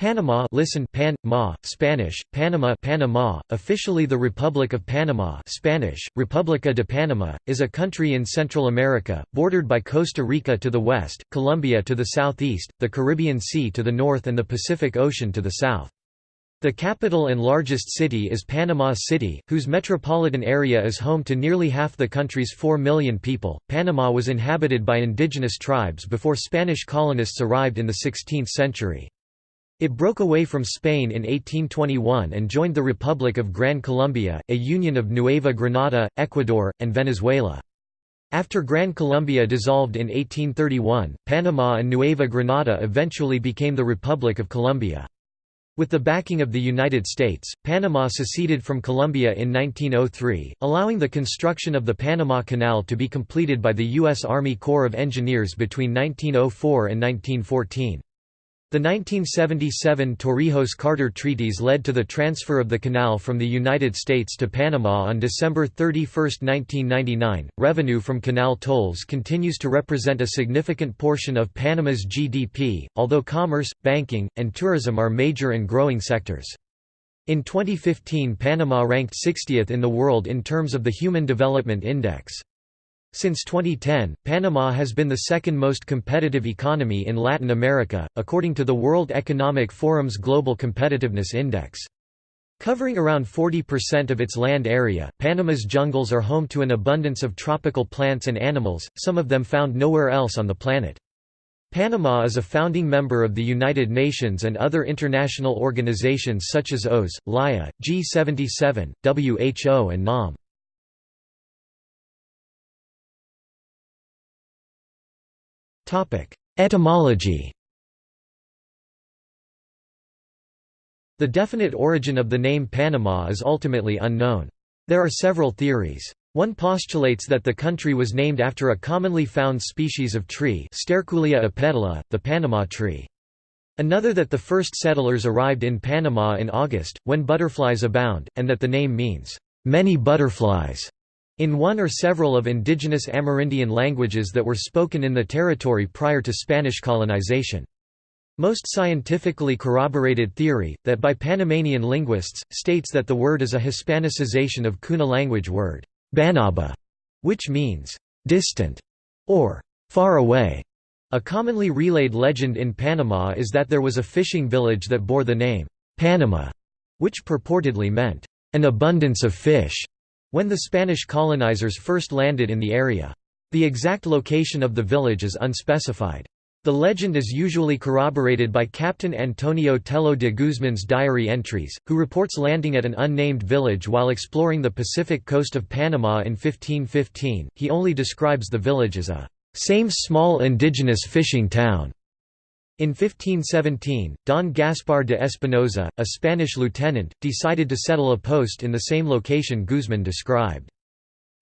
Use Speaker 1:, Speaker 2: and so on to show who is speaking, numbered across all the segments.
Speaker 1: Panama listen Pan, Ma, Spanish, Panama Panama, officially the Republic of Panama Spanish, República de Panama, is a country in Central America, bordered by Costa Rica to the west, Colombia to the southeast, the Caribbean Sea to the north and the Pacific Ocean to the south. The capital and largest city is Panama City, whose metropolitan area is home to nearly half the country's 4 million people. Panama was inhabited by indigenous tribes before Spanish colonists arrived in the 16th century. It broke away from Spain in 1821 and joined the Republic of Gran Colombia, a union of Nueva Granada, Ecuador, and Venezuela. After Gran Colombia dissolved in 1831, Panama and Nueva Granada eventually became the Republic of Colombia. With the backing of the United States, Panama seceded from Colombia in 1903, allowing the construction of the Panama Canal to be completed by the U.S. Army Corps of Engineers between 1904 and 1914. The 1977 Torrijos-Carter treaties led to the transfer of the canal from the United States to Panama on December 31, 1999. Revenue from canal tolls continues to represent a significant portion of Panama's GDP, although commerce, banking, and tourism are major and growing sectors. In 2015 Panama ranked 60th in the world in terms of the Human Development Index. Since 2010, Panama has been the second most competitive economy in Latin America, according to the World Economic Forum's Global Competitiveness Index. Covering around 40% of its land area, Panama's jungles are home to an abundance of tropical plants and animals, some of them found nowhere else on the planet. Panama is a founding member of the United Nations and other international organizations such as OAS, LIA, G77, WHO and NAM. Etymology The definite origin of the name Panama is ultimately unknown. There are several theories. One postulates that the country was named after a commonly found species of tree Sterculia apetala, the Panama tree. Another that the first settlers arrived in Panama in August, when butterflies abound, and that the name means, "...many butterflies." In one or several of indigenous Amerindian languages that were spoken in the territory prior to Spanish colonization. Most scientifically corroborated theory, that by Panamanian linguists, states that the word is a Hispanicization of Kuna language word, banaba, which means, distant, or far away. A commonly relayed legend in Panama is that there was a fishing village that bore the name, Panama, which purportedly meant, an abundance of fish when the Spanish colonizers first landed in the area. The exact location of the village is unspecified. The legend is usually corroborated by Captain Antonio Tello de Guzman's diary entries, who reports landing at an unnamed village while exploring the Pacific coast of Panama in 1515. He only describes the village as a same small indigenous fishing town. In 1517, Don Gaspar de Espinosa, a Spanish lieutenant, decided to settle a post in the same location Guzman described.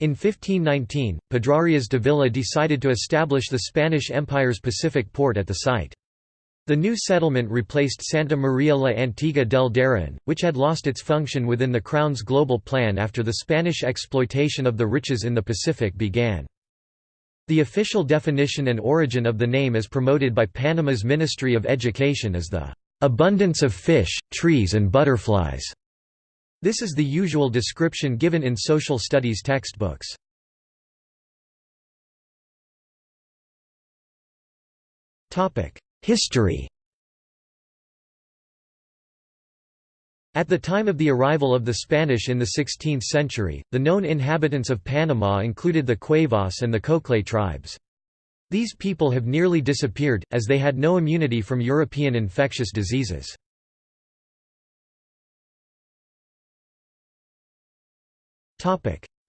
Speaker 1: In 1519, Pedrarias Dávila decided to establish the Spanish Empire's Pacific port at the site. The new settlement replaced Santa Maria la Antigua del Darien, which had lost its function within the Crown's global plan after the Spanish exploitation of the riches in the Pacific began. The official definition and origin of the name as promoted by Panama's Ministry of Education is the abundance of fish, trees and butterflies. This is the usual description given in social studies textbooks. History At the time of the arrival of the Spanish in the 16th century, the known inhabitants of Panama included the Cuevas and the Coclé tribes. These people have nearly disappeared, as they had no immunity from European infectious diseases.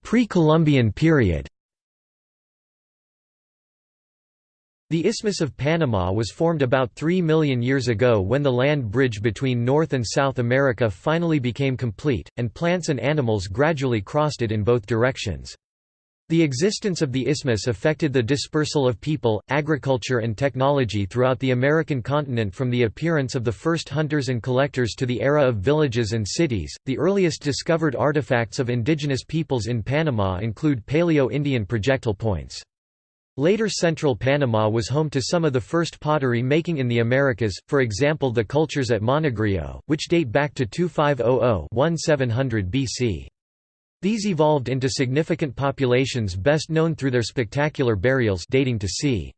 Speaker 1: Pre-Columbian period The Isthmus of Panama was formed about 3 million years ago when the land bridge between North and South America finally became complete, and plants and animals gradually crossed it in both directions. The existence of the isthmus affected the dispersal of people, agriculture and technology throughout the American continent from the appearance of the first hunters and collectors to the era of villages and cities. The earliest discovered artifacts of indigenous peoples in Panama include Paleo-Indian projectile points. Later central Panama was home to some of the first pottery making in the Americas, for example the cultures at Monagrillo, which date back to 2500–1700 BC. These evolved into significant populations best known through their spectacular burials dating to c.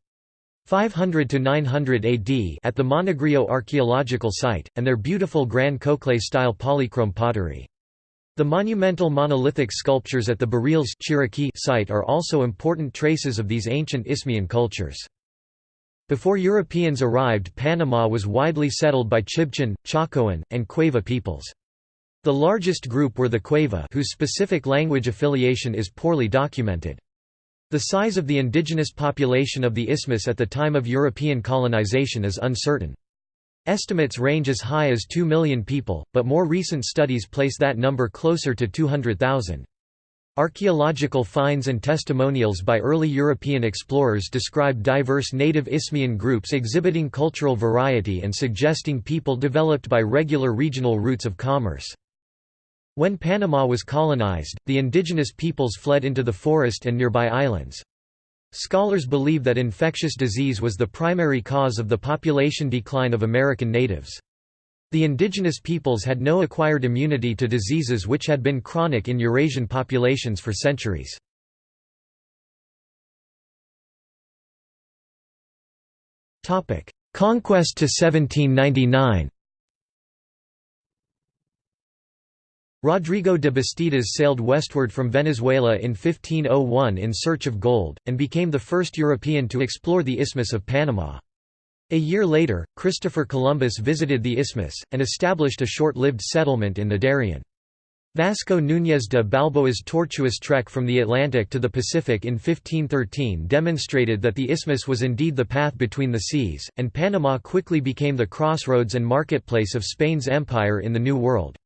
Speaker 1: 500 to 900 AD at the Monagrillo archaeological site, and their beautiful Gran Cocle-style polychrome pottery. The monumental monolithic sculptures at the Chiriquí site are also important traces of these ancient Isthmian cultures. Before Europeans arrived Panama was widely settled by Chibchan, Chocoan, and Cueva peoples. The largest group were the Cueva whose specific language affiliation is poorly documented. The size of the indigenous population of the isthmus at the time of European colonization is uncertain. Estimates range as high as 2 million people, but more recent studies place that number closer to 200,000. Archaeological finds and testimonials by early European explorers describe diverse native Isthmian groups exhibiting cultural variety and suggesting people developed by regular regional routes of commerce. When Panama was colonized, the indigenous peoples fled into the forest and nearby islands. Scholars believe that infectious disease was the primary cause of the population decline of American natives. The indigenous peoples had no acquired immunity to diseases which had been chronic in Eurasian populations for centuries. Conquest to 1799 Rodrigo de Bastidas sailed westward from Venezuela in 1501 in search of gold, and became the first European to explore the Isthmus of Panama. A year later, Christopher Columbus visited the isthmus, and established a short-lived settlement in the Darien. Vasco Núñez de Balboa's tortuous trek from the Atlantic to the Pacific in 1513 demonstrated that the isthmus was indeed the path between the seas, and Panama quickly became the crossroads and marketplace of Spain's empire in the New World.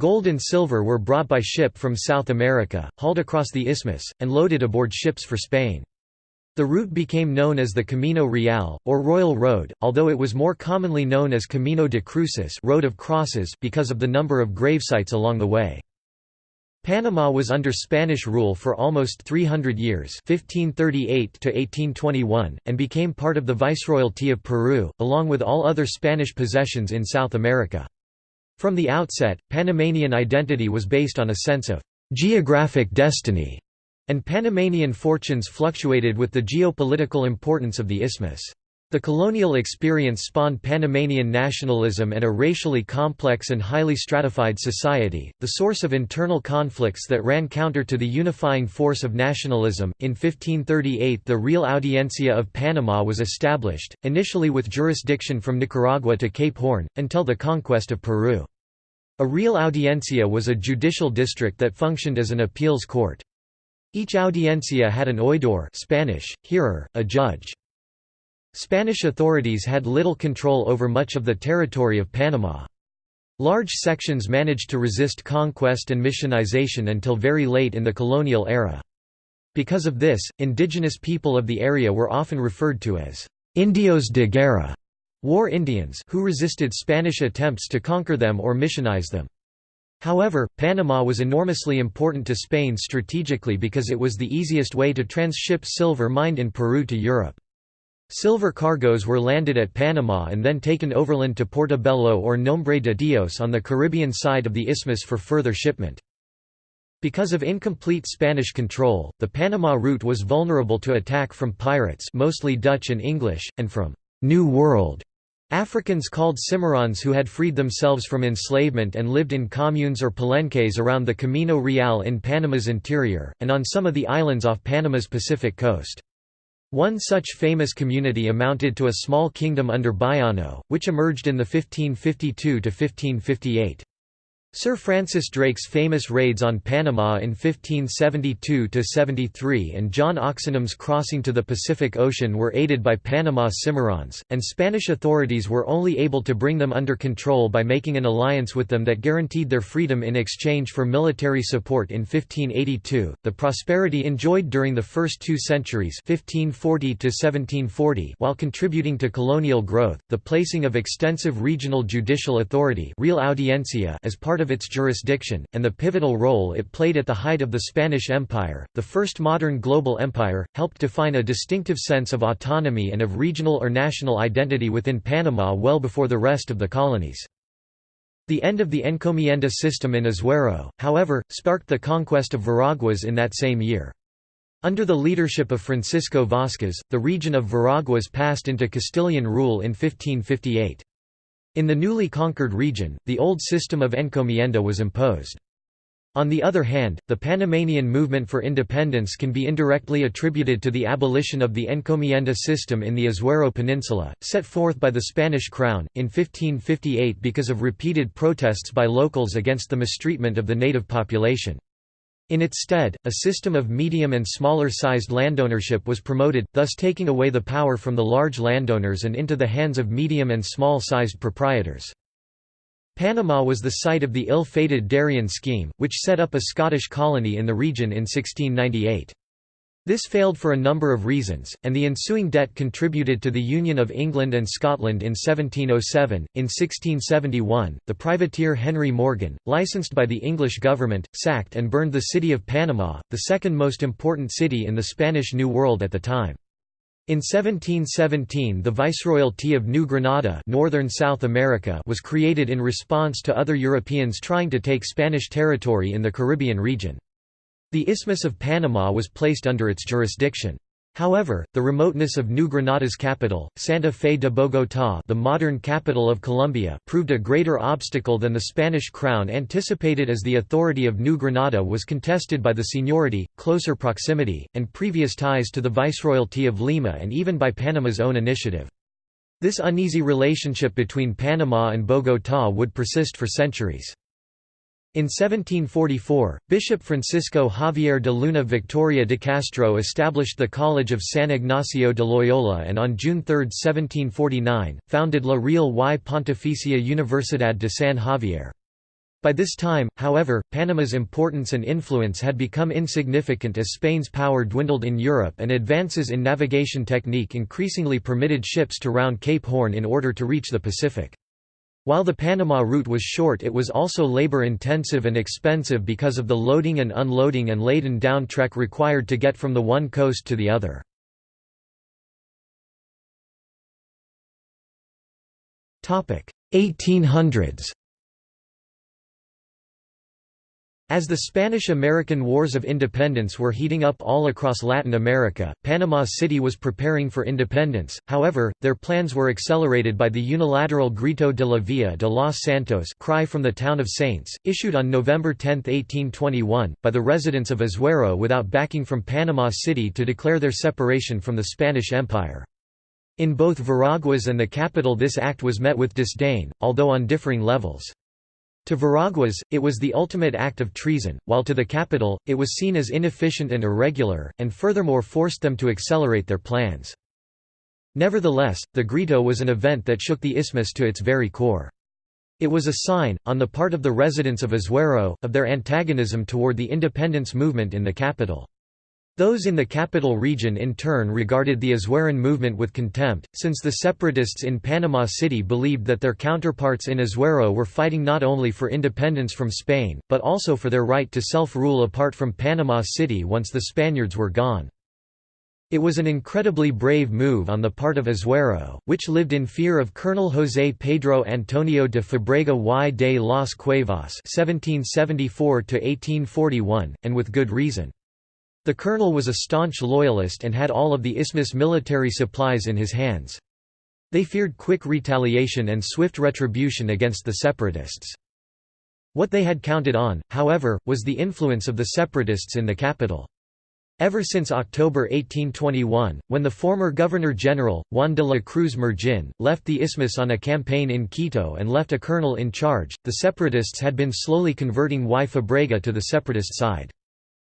Speaker 1: Gold and silver were brought by ship from South America, hauled across the isthmus, and loaded aboard ships for Spain. The route became known as the Camino Real, or Royal Road, although it was more commonly known as Camino de Cruces Road of Crosses because of the number of gravesites along the way. Panama was under Spanish rule for almost 300 years 1538 and became part of the Viceroyalty of Peru, along with all other Spanish possessions in South America. From the outset, Panamanian identity was based on a sense of geographic destiny, and Panamanian fortunes fluctuated with the geopolitical importance of the isthmus. The colonial experience spawned Panamanian nationalism and a racially complex and highly stratified society, the source of internal conflicts that ran counter to the unifying force of nationalism. In 1538, the Real Audiencia of Panama was established, initially with jurisdiction from Nicaragua to Cape Horn, until the conquest of Peru. A Real Audiencia was a judicial district that functioned as an appeals court. Each audiencia had an oidor Spanish, hearer, a judge. Spanish authorities had little control over much of the territory of Panama. Large sections managed to resist conquest and missionization until very late in the colonial era. Because of this, indigenous people of the area were often referred to as «indios de guerra» war Indians who resisted Spanish attempts to conquer them or missionize them. However, Panama was enormously important to Spain strategically because it was the easiest way to transship silver mined in Peru to Europe. Silver cargoes were landed at Panama and then taken overland to Portobello or Nombre de Dios on the Caribbean side of the isthmus for further shipment. Because of incomplete Spanish control, the Panama route was vulnerable to attack from pirates mostly Dutch and English, and from «New World» Africans called Cimarrons who had freed themselves from enslavement and lived in communes or palenques around the Camino Real in Panama's interior, and on some of the islands off Panama's Pacific coast. One such famous community amounted to a small kingdom under Bayano, which emerged in the 1552–1558. Sir Francis Drake's famous raids on Panama in 1572–73 and John Oxenham's crossing to the Pacific Ocean were aided by Panama Cimarrons, and Spanish authorities were only able to bring them under control by making an alliance with them that guaranteed their freedom in exchange for military support in 1582. The prosperity enjoyed during the first two centuries 1540 while contributing to colonial growth, the placing of extensive regional judicial authority Real Audiencia as part part of its jurisdiction, and the pivotal role it played at the height of the Spanish Empire, the first modern global empire, helped define a distinctive sense of autonomy and of regional or national identity within Panama well before the rest of the colonies. The end of the encomienda system in Azuero, however, sparked the conquest of Veraguas in that same year. Under the leadership of Francisco Vázquez, the region of Veraguas passed into Castilian rule in 1558. In the newly conquered region, the old system of encomienda was imposed. On the other hand, the Panamanian movement for independence can be indirectly attributed to the abolition of the encomienda system in the Azuero Peninsula, set forth by the Spanish crown, in 1558 because of repeated protests by locals against the mistreatment of the native population. In its stead, a system of medium and smaller-sized landownership was promoted, thus taking away the power from the large landowners and into the hands of medium and small-sized proprietors. Panama was the site of the ill-fated Darien scheme, which set up a Scottish colony in the region in 1698. This failed for a number of reasons, and the ensuing debt contributed to the Union of England and Scotland in 1707. In 1671, the privateer Henry Morgan, licensed by the English government, sacked and burned the city of Panama, the second most important city in the Spanish New World at the time. In 1717 the Viceroyalty of New Granada northern South America was created in response to other Europeans trying to take Spanish territory in the Caribbean region. The Isthmus of Panama was placed under its jurisdiction. However, the remoteness of New Granada's capital, Santa Fe de Bogotá the modern capital of Colombia proved a greater obstacle than the Spanish crown anticipated as the authority of New Granada was contested by the seniority, closer proximity, and previous ties to the Viceroyalty of Lima and even by Panama's own initiative. This uneasy relationship between Panama and Bogotá would persist for centuries. In 1744, Bishop Francisco Javier de Luna Victoria de Castro established the College of San Ignacio de Loyola and on June 3, 1749, founded La Real y Pontificia Universidad de San Javier. By this time, however, Panama's importance and influence had become insignificant as Spain's power dwindled in Europe and advances in navigation technique increasingly permitted ships to round Cape Horn in order to reach the Pacific. While the Panama route was short it was also labor-intensive and expensive because of the loading and unloading and laden down trek required to get from the one coast to the other. Topic: 1800s As the Spanish–American Wars of Independence were heating up all across Latin America, Panama City was preparing for independence, however, their plans were accelerated by the unilateral Grito de la Villa de los Santos cry from the town of Saints, issued on November 10, 1821, by the residents of Azuero without backing from Panama City to declare their separation from the Spanish Empire. In both Veraguas and the capital this act was met with disdain, although on differing levels. To Veraguas, it was the ultimate act of treason, while to the capital, it was seen as inefficient and irregular, and furthermore forced them to accelerate their plans. Nevertheless, the Grito was an event that shook the isthmus to its very core. It was a sign, on the part of the residents of Azuero, of their antagonism toward the independence movement in the capital. Those in the capital region in turn regarded the Azueran movement with contempt, since the separatists in Panama City believed that their counterparts in Azuero were fighting not only for independence from Spain, but also for their right to self-rule apart from Panama City once the Spaniards were gone. It was an incredibly brave move on the part of Azuero, which lived in fear of Colonel José Pedro Antonio de Fabrega y de las Cuevas (1774–1841), and with good reason. The colonel was a staunch loyalist and had all of the Isthmus military supplies in his hands. They feared quick retaliation and swift retribution against the separatists. What they had counted on, however, was the influence of the separatists in the capital. Ever since October 1821, when the former Governor-General, Juan de la Cruz Murgeón, left the Isthmus on a campaign in Quito and left a colonel in charge, the separatists had been slowly converting Y Fabrega to the separatist side.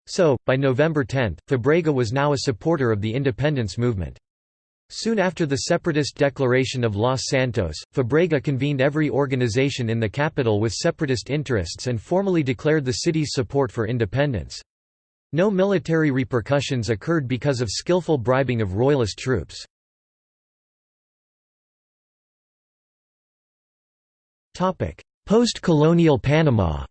Speaker 1: So, by November 10, Fabrega was now a supporter of the independence movement. Soon after the separatist declaration of Los Santos, Fabrega convened every organization in the capital with separatist interests and formally declared the city's support for independence. No military repercussions occurred because of skillful bribing of royalist troops. Post-colonial Panama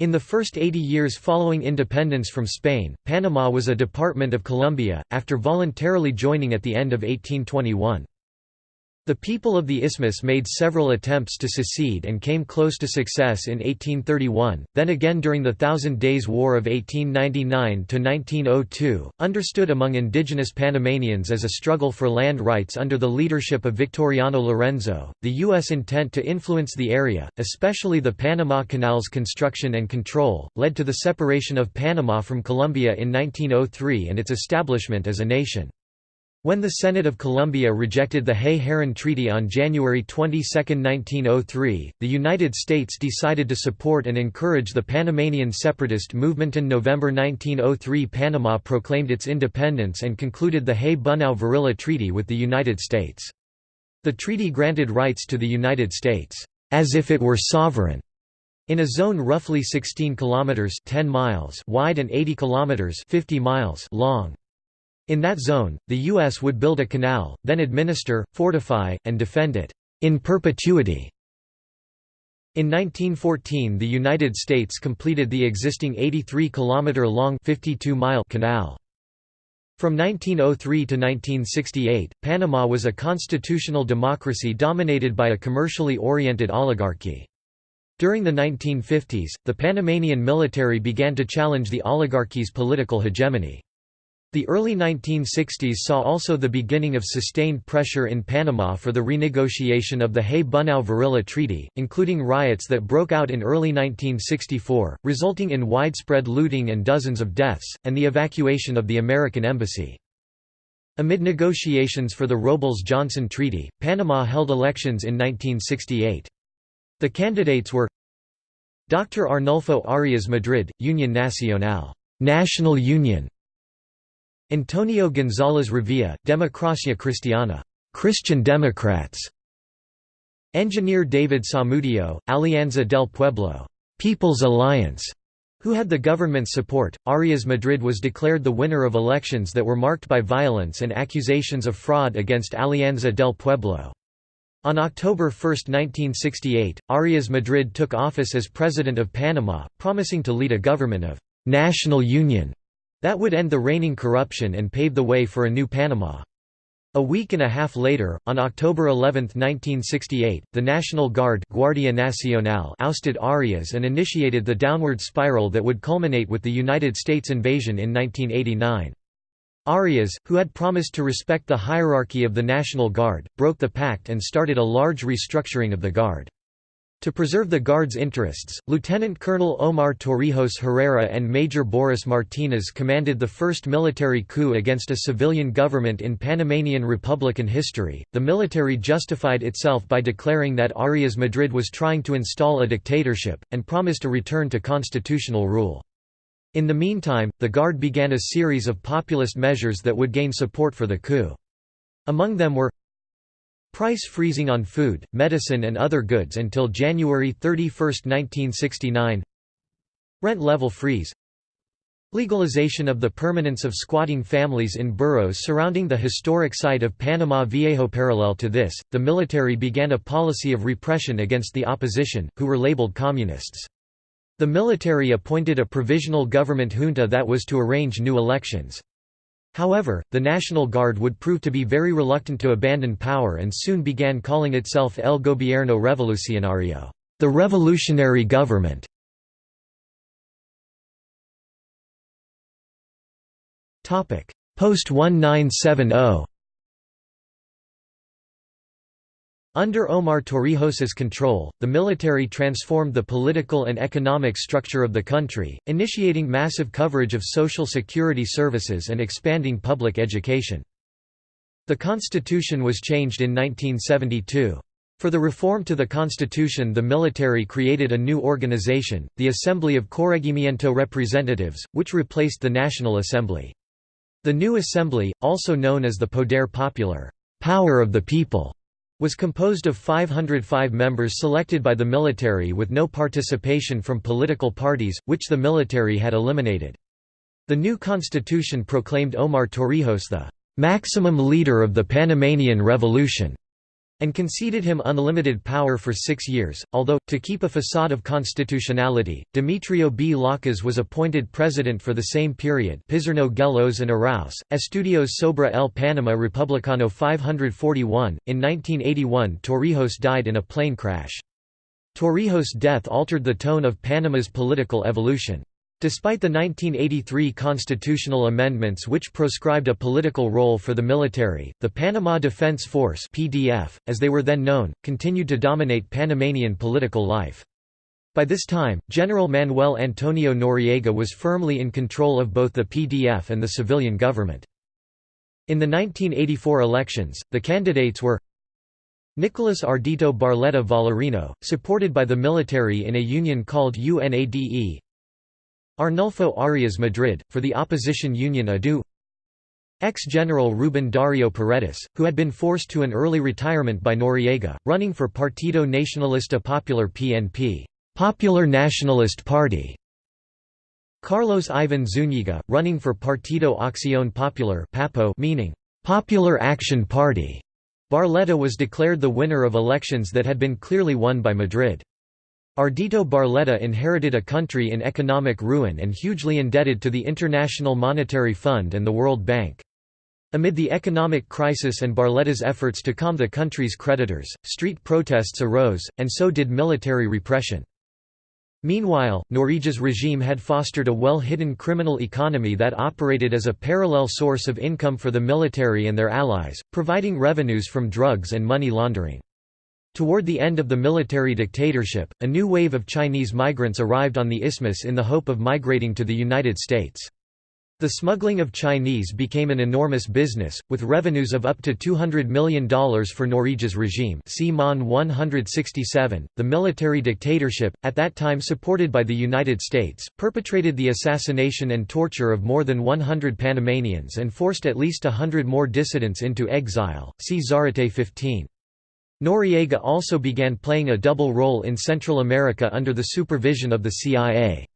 Speaker 1: In the first 80 years following independence from Spain, Panama was a department of Colombia, after voluntarily joining at the end of 1821. The people of the Isthmus made several attempts to secede and came close to success in 1831, then again during the Thousand Days' War of 1899–1902, understood among indigenous Panamanians as a struggle for land rights under the leadership of Victoriano Lorenzo. The U.S. intent to influence the area, especially the Panama Canal's construction and control, led to the separation of Panama from Colombia in 1903 and its establishment as a nation. When the Senate of Colombia rejected the Hay-Herran Treaty on January 22, 1903, the United States decided to support and encourage the Panamanian separatist movement. In November 1903 Panama proclaimed its independence and concluded the Hay-Bunau-Varilla Treaty with the United States. The treaty granted rights to the United States, as if it were sovereign, in a zone roughly 16 kilometers 10 miles wide and 80 kilometers 50 miles long. In that zone, the U.S. would build a canal, then administer, fortify, and defend it in perpetuity. In 1914 the United States completed the existing 83-kilometer-long canal. From 1903 to 1968, Panama was a constitutional democracy dominated by a commercially oriented oligarchy. During the 1950s, the Panamanian military began to challenge the oligarchy's political hegemony. The early 1960s saw also the beginning of sustained pressure in Panama for the renegotiation of the Hay-Bunau-Varilla Treaty, including riots that broke out in early 1964, resulting in widespread looting and dozens of deaths, and the evacuation of the American embassy. Amid negotiations for the Robles-Johnson Treaty, Panama held elections in 1968. The candidates were Dr. Arnulfo Arias Madrid, Union Nacional National Union, Antonio González Revilla, Democracia Cristiana Christian Democrats. Engineer David Samudio, Alianza del Pueblo People's Alliance, who had the government's support. Arias Madrid was declared the winner of elections that were marked by violence and accusations of fraud against Alianza del Pueblo. On October 1, 1968, Arias Madrid took office as President of Panama, promising to lead a government of national union that would end the reigning corruption and pave the way for a new Panama. A week and a half later, on October 11, 1968, the National Guard Guardia Nacional ousted Arias and initiated the downward spiral that would culminate with the United States invasion in 1989. Arias, who had promised to respect the hierarchy of the National Guard, broke the pact and started a large restructuring of the Guard. To preserve the Guard's interests, Lieutenant Colonel Omar Torrijos Herrera and Major Boris Martinez commanded the first military coup against a civilian government in Panamanian Republican history. The military justified itself by declaring that Arias Madrid was trying to install a dictatorship, and promised a return to constitutional rule. In the meantime, the Guard began a series of populist measures that would gain support for the coup. Among them were Price freezing on food, medicine and other goods until January 31, 1969 Rent level freeze Legalization of the permanence of squatting families in boroughs surrounding the historic site of Panama Viejo. Parallel to this, the military began a policy of repression against the opposition, who were labeled communists. The military appointed a provisional government junta that was to arrange new elections. However, the National Guard would prove to be very reluctant to abandon power and soon began calling itself El Gobierno Revolucionario, the revolutionary government. Post-1970 Under Omar Torrijos's control, the military transformed the political and economic structure of the country, initiating massive coverage of social security services and expanding public education. The constitution was changed in 1972. For the reform to the constitution the military created a new organization, the Assembly of Corregimiento Representatives, which replaced the National Assembly. The new assembly, also known as the Poder Popular power of the people", was composed of 505 members selected by the military with no participation from political parties, which the military had eliminated. The new constitution proclaimed Omar Torrijos the "...maximum leader of the Panamanian Revolution", and conceded him unlimited power for six years, although, to keep a facade of constitutionality, Demetrio B. Lakas was appointed president for the same period Pizzurno Gelos and Arauz, Estudios sobre el Panama Republicano 541. In 1981 Torrijos died in a plane crash. Torrijos' death altered the tone of Panama's political evolution. Despite the 1983 constitutional amendments which proscribed a political role for the military, the Panama Defense Force (PDF), as they were then known, continued to dominate Panamanian political life. By this time, General Manuel Antonio Noriega was firmly in control of both the PDF and the civilian government. In the 1984 elections, the candidates were Nicolas Ardito Barletta Valerino, supported by the military in a union called UNADE, Arnulfo Arias Madrid, for the opposition union ADU Ex-General Ruben Dario Paredes, who had been forced to an early retirement by Noriega, running for Partido Nacionalista Popular PNP Popular Nationalist Party. Carlos Ivan Zúñiga, running for Partido Acción Popular PAPO meaning, Popular Action Party. Barletta was declared the winner of elections that had been clearly won by Madrid. Ardito Barletta inherited a country in economic ruin and hugely indebted to the International Monetary Fund and the World Bank. Amid the economic crisis and Barletta's efforts to calm the country's creditors, street protests arose, and so did military repression. Meanwhile, Noriega's regime had fostered a well-hidden criminal economy that operated as a parallel source of income for the military and their allies, providing revenues from drugs and money laundering. Toward the end of the military dictatorship, a new wave of Chinese migrants arrived on the isthmus in the hope of migrating to the United States. The smuggling of Chinese became an enormous business, with revenues of up to $200 million for Noriega's regime see MON 167. The military dictatorship, at that time supported by the United States, perpetrated the assassination and torture of more than 100 Panamanians and forced at least a hundred more dissidents into exile, see Zarate 15. Noriega also began playing a double role in Central America under the supervision of the CIA.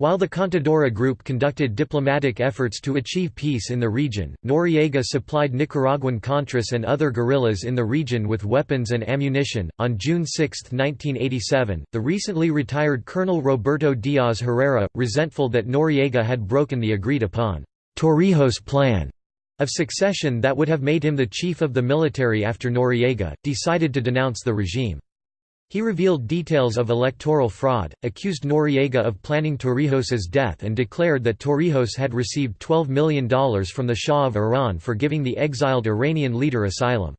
Speaker 1: While the Contadora Group conducted diplomatic efforts to achieve peace in the region, Noriega supplied Nicaraguan Contras and other guerrillas in the region with weapons and ammunition. On June 6, 1987, the recently retired Colonel Roberto Diaz Herrera, resentful that Noriega had broken the agreed upon Torrijos Plan, of succession that would have made him the chief of the military after Noriega, decided to denounce the regime. He revealed details of electoral fraud, accused Noriega of planning Torrijos's death and declared that Torrijos had received $12 million from the Shah of Iran for giving the exiled Iranian leader asylum.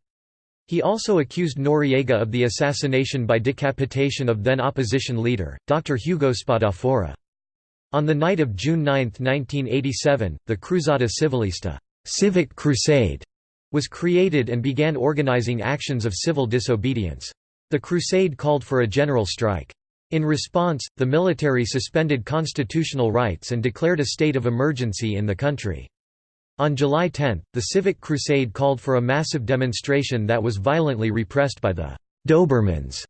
Speaker 1: He also accused Noriega of the assassination by decapitation of then opposition leader, Dr. Hugo Spadafora. On the night of June 9, 1987, the Cruzada Civilista Civic Crusade was created and began organizing actions of civil disobedience. The crusade called for a general strike. In response, the military suspended constitutional rights and declared a state of emergency in the country. On July 10, the Civic Crusade called for a massive demonstration that was violently repressed by the Dobermans,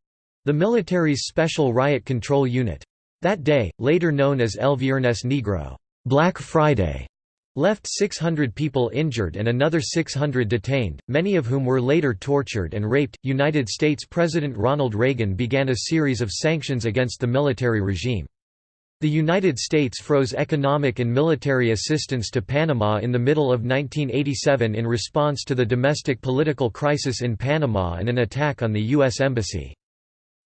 Speaker 1: the military's special riot control unit. That day, later known as El Viernes Negro Black Friday, left 600 people injured and another 600 detained, many of whom were later tortured and raped. United States President Ronald Reagan began a series of sanctions against the military regime. The United States froze economic and military assistance to Panama in the middle of 1987 in response to the domestic political crisis in Panama and an attack on the U.S. Embassy.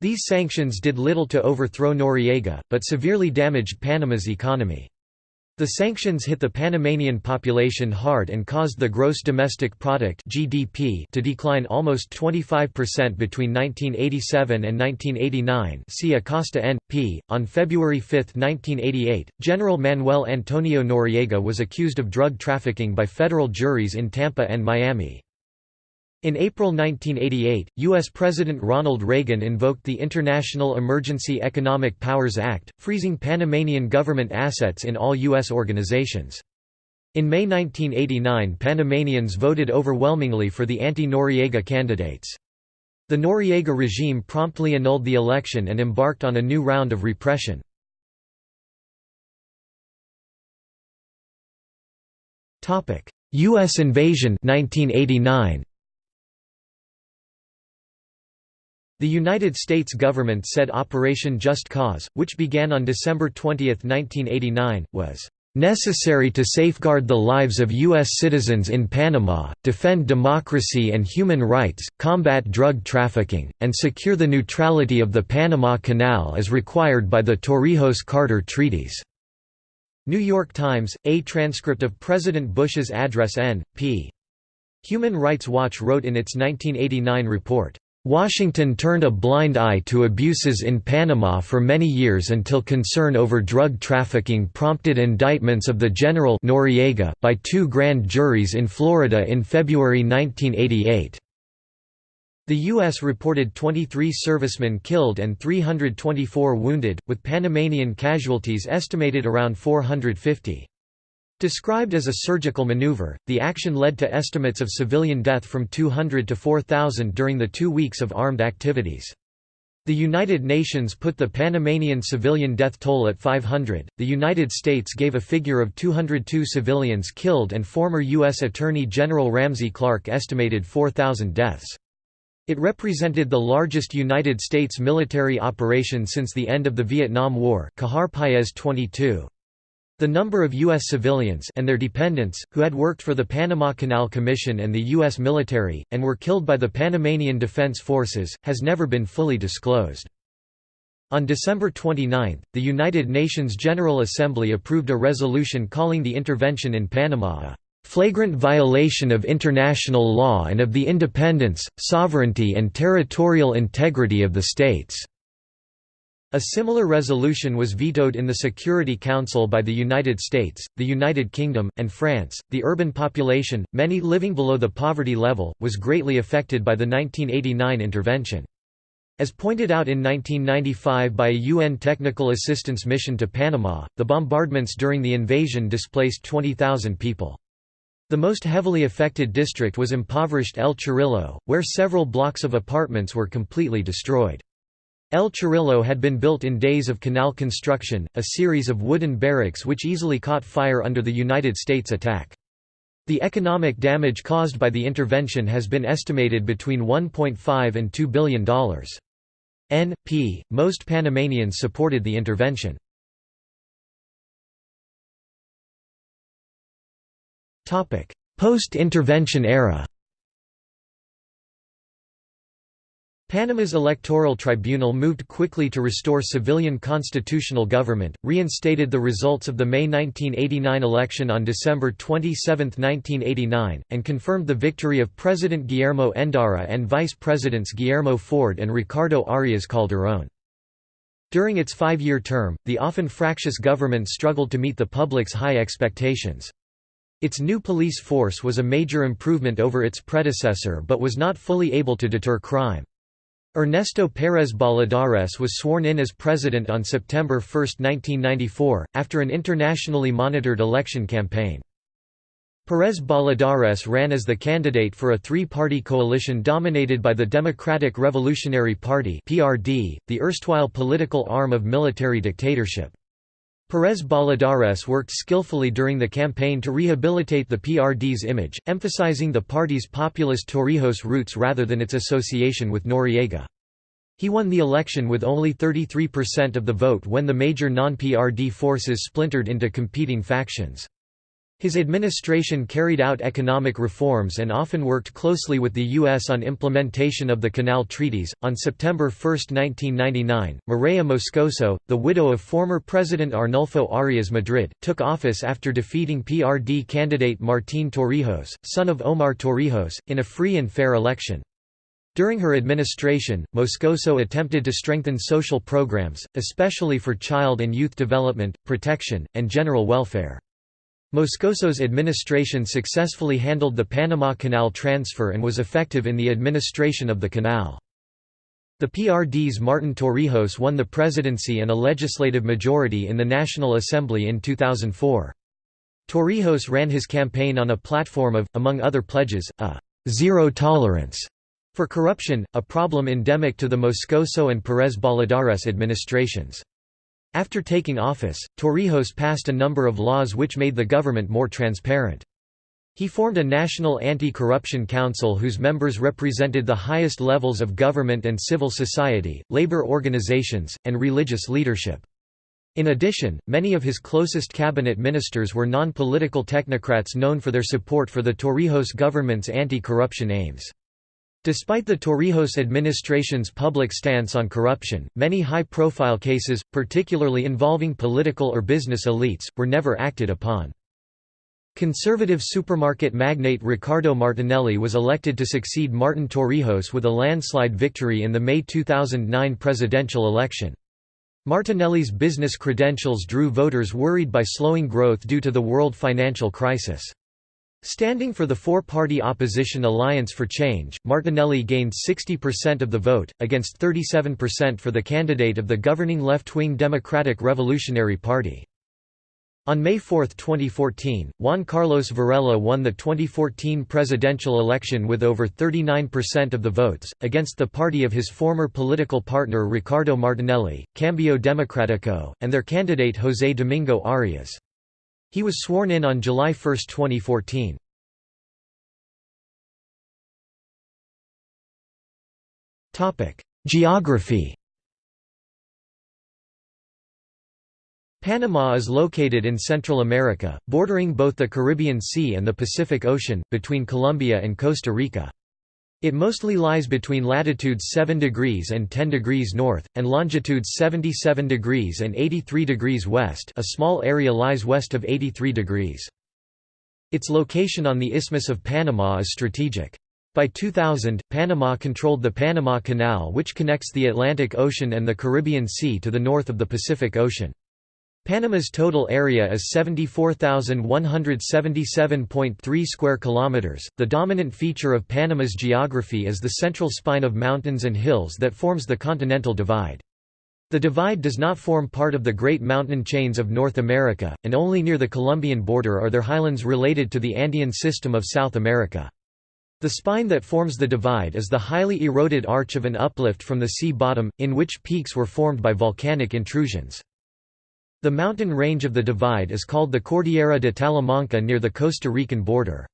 Speaker 1: These sanctions did little to overthrow Noriega, but severely damaged Panama's economy. The sanctions hit the Panamanian population hard and caused the gross domestic product (GDP) to decline almost 25% between 1987 and 1989. See Acosta N.P. On February 5, 1988, General Manuel Antonio Noriega was accused of drug trafficking by federal juries in Tampa and Miami. In April 1988, U.S. President Ronald Reagan invoked the International Emergency Economic Powers Act, freezing Panamanian government assets in all U.S. organizations. In May 1989 Panamanians voted overwhelmingly for the anti-Noriega candidates. The Noriega regime promptly annulled the election and embarked on a new round of repression. U.S. invasion 1989. The United States government said Operation Just Cause, which began on December 20, 1989, was necessary to safeguard the lives of U.S. citizens in Panama, defend democracy and human rights, combat drug trafficking, and secure the neutrality of the Panama Canal as required by the Torrijos-Carter treaties." New York Times, a transcript of President Bush's address N.P. Human Rights Watch wrote in its 1989 report, Washington turned a blind eye to abuses in Panama for many years until concern over drug trafficking prompted indictments of the General Noriega, by two grand juries in Florida in February 1988. The U.S. reported 23 servicemen killed and 324 wounded, with Panamanian casualties estimated around 450. Described as a surgical maneuver, the action led to estimates of civilian death from 200 to 4,000 during the two weeks of armed activities. The United Nations put the Panamanian civilian death toll at 500. The United States gave a figure of 202 civilians killed and former U.S. Attorney General Ramsey Clark estimated 4,000 deaths. It represented the largest United States military operation since the end of the Vietnam War Cajar Paez 22. The number of U.S. civilians and their dependents, who had worked for the Panama Canal Commission and the U.S. military, and were killed by the Panamanian Defense Forces, has never been fully disclosed. On December 29, the United Nations General Assembly approved a resolution calling the intervention in Panama a "...flagrant violation of international law and of the independence, sovereignty and territorial integrity of the states." A similar resolution was vetoed in the Security Council by the United States, the United Kingdom, and France. The urban population, many living below the poverty level, was greatly affected by the 1989 intervention. As pointed out in 1995 by a UN technical assistance mission to Panama, the bombardments during the invasion displaced 20,000 people. The most heavily affected district was impoverished El Chorrillo, where several blocks of apartments were completely destroyed. El Chorrillo had been built in days of canal construction, a series of wooden barracks which easily caught fire under the United States attack. The economic damage caused by the intervention has been estimated between $1.5 and $2 billion. N.P. Most Panamanians supported the intervention. Post-intervention era Panama's electoral tribunal moved quickly to restore civilian constitutional government, reinstated the results of the May 1989 election on December 27, 1989, and confirmed the victory of President Guillermo Endara and Vice Presidents Guillermo Ford and Ricardo Arias Calderón. During its five-year term, the often fractious government struggled to meet the public's high expectations. Its new police force was a major improvement over its predecessor but was not fully able to deter crime. Ernesto Pérez Balladares was sworn in as president on September 1, 1994, after an internationally monitored election campaign. Pérez Balladares ran as the candidate for a three-party coalition dominated by the Democratic Revolutionary Party the erstwhile political arm of military dictatorship. Pérez Balladares worked skillfully during the campaign to rehabilitate the PRD's image, emphasizing the party's populist Torrijos roots rather than its association with Noriega. He won the election with only 33% of the vote when the major non-PRD forces splintered into competing factions. His administration carried out economic reforms and often worked closely with the U.S. on implementation of the Canal Treaties. On September 1, 1999, Maria Moscoso, the widow of former President Arnulfo Arias Madrid, took office after defeating PRD candidate Martín Torrijos, son of Omar Torrijos, in a free and fair election. During her administration, Moscoso attempted to strengthen social programs, especially for child and youth development, protection, and general welfare. Moscoso's administration successfully handled the Panama Canal transfer and was effective in the administration of the canal. The PRD's Martin Torrijos won the presidency and a legislative majority in the National Assembly in 2004. Torrijos ran his campaign on a platform of, among other pledges, a zero tolerance» for corruption, a problem endemic to the Moscoso and Pérez Balladares administrations. After taking office, Torrijos passed a number of laws which made the government more transparent. He formed a national anti-corruption council whose members represented the highest levels of government and civil society, labor organizations, and religious leadership. In addition, many of his closest cabinet ministers were non-political technocrats known for their support for the Torrijos government's anti-corruption aims. Despite the Torrijos administration's public stance on corruption, many high-profile cases, particularly involving political or business elites, were never acted upon. Conservative supermarket magnate Ricardo Martinelli was elected to succeed Martin Torrijos with a landslide victory in the May 2009 presidential election. Martinelli's business credentials drew voters worried by slowing growth due to the world financial crisis. Standing for the four-party opposition Alliance for Change, Martinelli gained 60% of the vote, against 37% for the candidate of the governing left-wing Democratic Revolutionary Party. On May 4, 2014, Juan Carlos Varela won the 2014 presidential election with over 39% of the votes, against the party of his former political partner Ricardo Martinelli, Cambio Democrático, and their candidate José Domingo Arias. He was sworn in on July 1, 2014. Geography Panama is located in Central America, bordering both the Caribbean Sea and the Pacific Ocean, between Colombia and Costa Rica. It mostly lies between latitudes 7 degrees and 10 degrees north, and longitudes 77 degrees and 83 degrees west a small area lies west of 83 degrees. Its location on the Isthmus of Panama is strategic. By 2000, Panama controlled the Panama Canal which connects the Atlantic Ocean and the Caribbean Sea to the north of the Pacific Ocean. Panama's total area is 74,177.3 square kilometers. The dominant feature of Panama's geography is the central spine of mountains and hills that forms the Continental Divide. The divide does not form part of the Great Mountain Chains of North America, and only near the Colombian border are there highlands related to the Andean system of South America. The spine that forms the divide is the highly eroded arch of an uplift from the sea bottom, in which peaks were formed by volcanic intrusions. The mountain range of the divide is called the Cordillera de Talamanca near the Costa Rican border.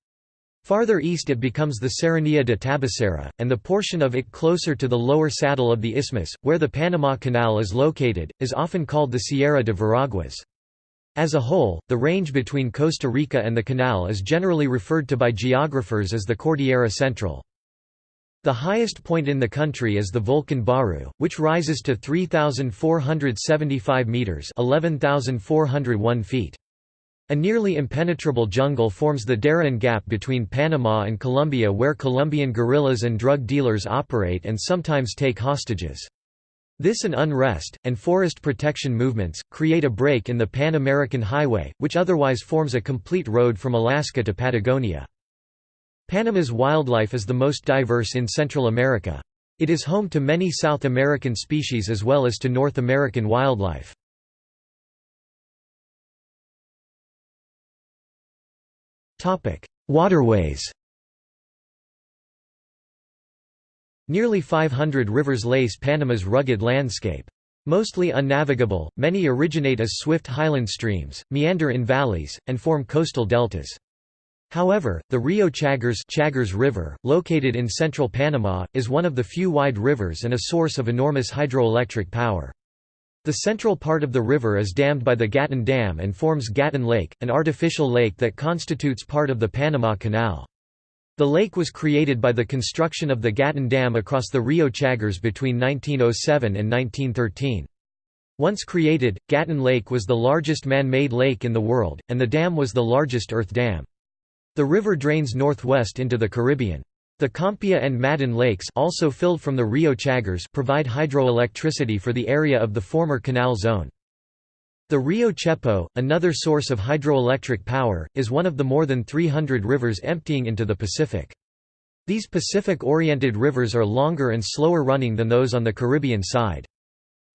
Speaker 1: Farther east it becomes the Serranía de Tabasará, and the portion of it closer to the lower saddle of the isthmus, where the Panama Canal is located, is often called the Sierra de Veraguas. As a whole, the range between Costa Rica and the canal is generally referred to by geographers as the Cordillera Central. The highest point in the country is the Volcan Baru, which rises to 3,475 metres 11,401 feet. A nearly impenetrable jungle forms the Darien Gap between Panama and Colombia where Colombian guerrillas and drug dealers operate and sometimes take hostages. This and unrest, and forest protection movements, create a break in the Pan-American Highway, which otherwise forms a complete road from Alaska to Patagonia. Panama's wildlife is the most diverse in Central America. It is home to many South American species as well as to North American wildlife. Waterways Nearly 500 rivers lace Panama's rugged landscape. Mostly unnavigable, many originate as swift highland streams, meander in valleys, and form coastal deltas. However, the Rio Chagres, Chagres River, located in central Panama, is one of the few wide rivers and a source of enormous hydroelectric power. The central part of the river is dammed by the Gatun Dam and forms Gatun Lake, an artificial lake that constitutes part of the Panama Canal. The lake was created by the construction of the Gatun Dam across the Rio Chagres between 1907 and 1913. Once created, Gatun Lake was the largest man-made lake in the world, and the dam was the largest earth dam. The river drains northwest into the Caribbean. The Compia and Madden lakes also filled from the Rio Chagres provide hydroelectricity for the area of the former canal zone. The Rio Chepo, another source of hydroelectric power, is one of the more than 300 rivers emptying into the Pacific. These Pacific-oriented rivers are longer and slower running than those on the Caribbean side.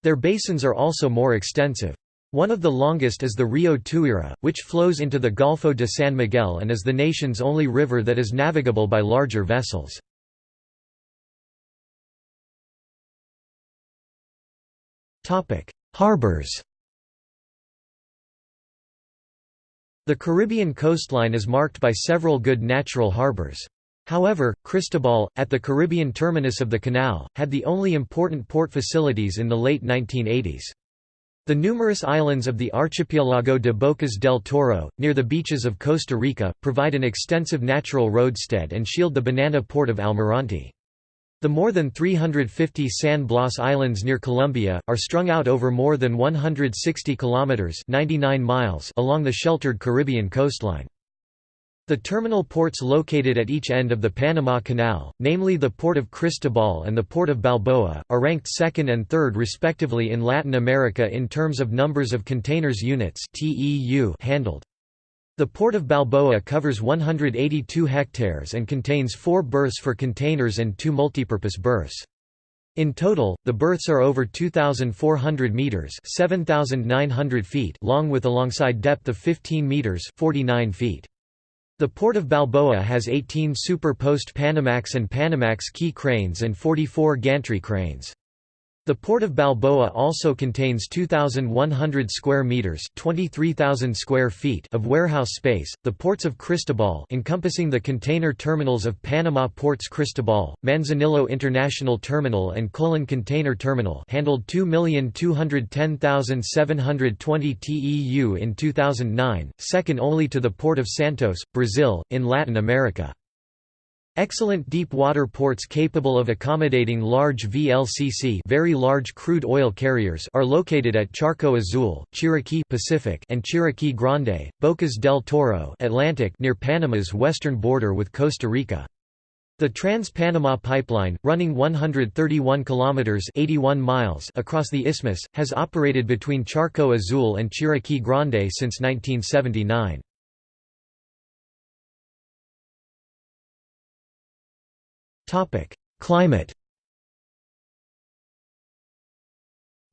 Speaker 1: Their basins are also more extensive. One of the longest is the Rio Tuira, which flows into the Golfo de San Miguel and is the nation's only river that is navigable by larger vessels. Harbors The Caribbean coastline is marked by several good natural harbors. However, Cristobal, at the Caribbean terminus of the canal, had the only important port facilities in the late 1980s. The numerous islands of the Archipelago de Bocas del Toro, near the beaches of Costa Rica, provide an extensive natural roadstead and shield the banana port of Almirante. The more than 350 San Blas Islands near Colombia, are strung out over more than 160 kilometers 99 miles along the sheltered Caribbean coastline. The terminal ports located at each end of the Panama Canal, namely the Port of Cristobal and the Port of Balboa, are ranked second and third respectively in Latin America in terms of numbers of containers units handled. The Port of Balboa covers 182 hectares and contains four berths for containers and two multipurpose berths. In total, the berths are over 2,400 metres 7,900 feet long with alongside depth of 15 metres 49 feet. The Port of Balboa has 18 Super Post Panamax and Panamax quay cranes and 44 gantry cranes. The port of Balboa also contains 2100 square meters, 23,000 square feet of warehouse space. The ports of Cristobal, encompassing the container terminals of Panama Ports Cristobal, Manzanillo International Terminal and Colon Container Terminal, handled 2,210,720 TEU in 2009, second only to the port of Santos, Brazil, in Latin America. Excellent deep water ports capable of accommodating large VLCC very large crude oil carriers are located at Charco Azul, Chiriquí Pacific and Chiriquí Grande, Bocas del Toro Atlantic near Panama's western border with Costa Rica. The Trans-Panama Pipeline, running 131 kilometers (81 miles) across the isthmus, has operated between Charco Azul and Chiriquí Grande since 1979. Climate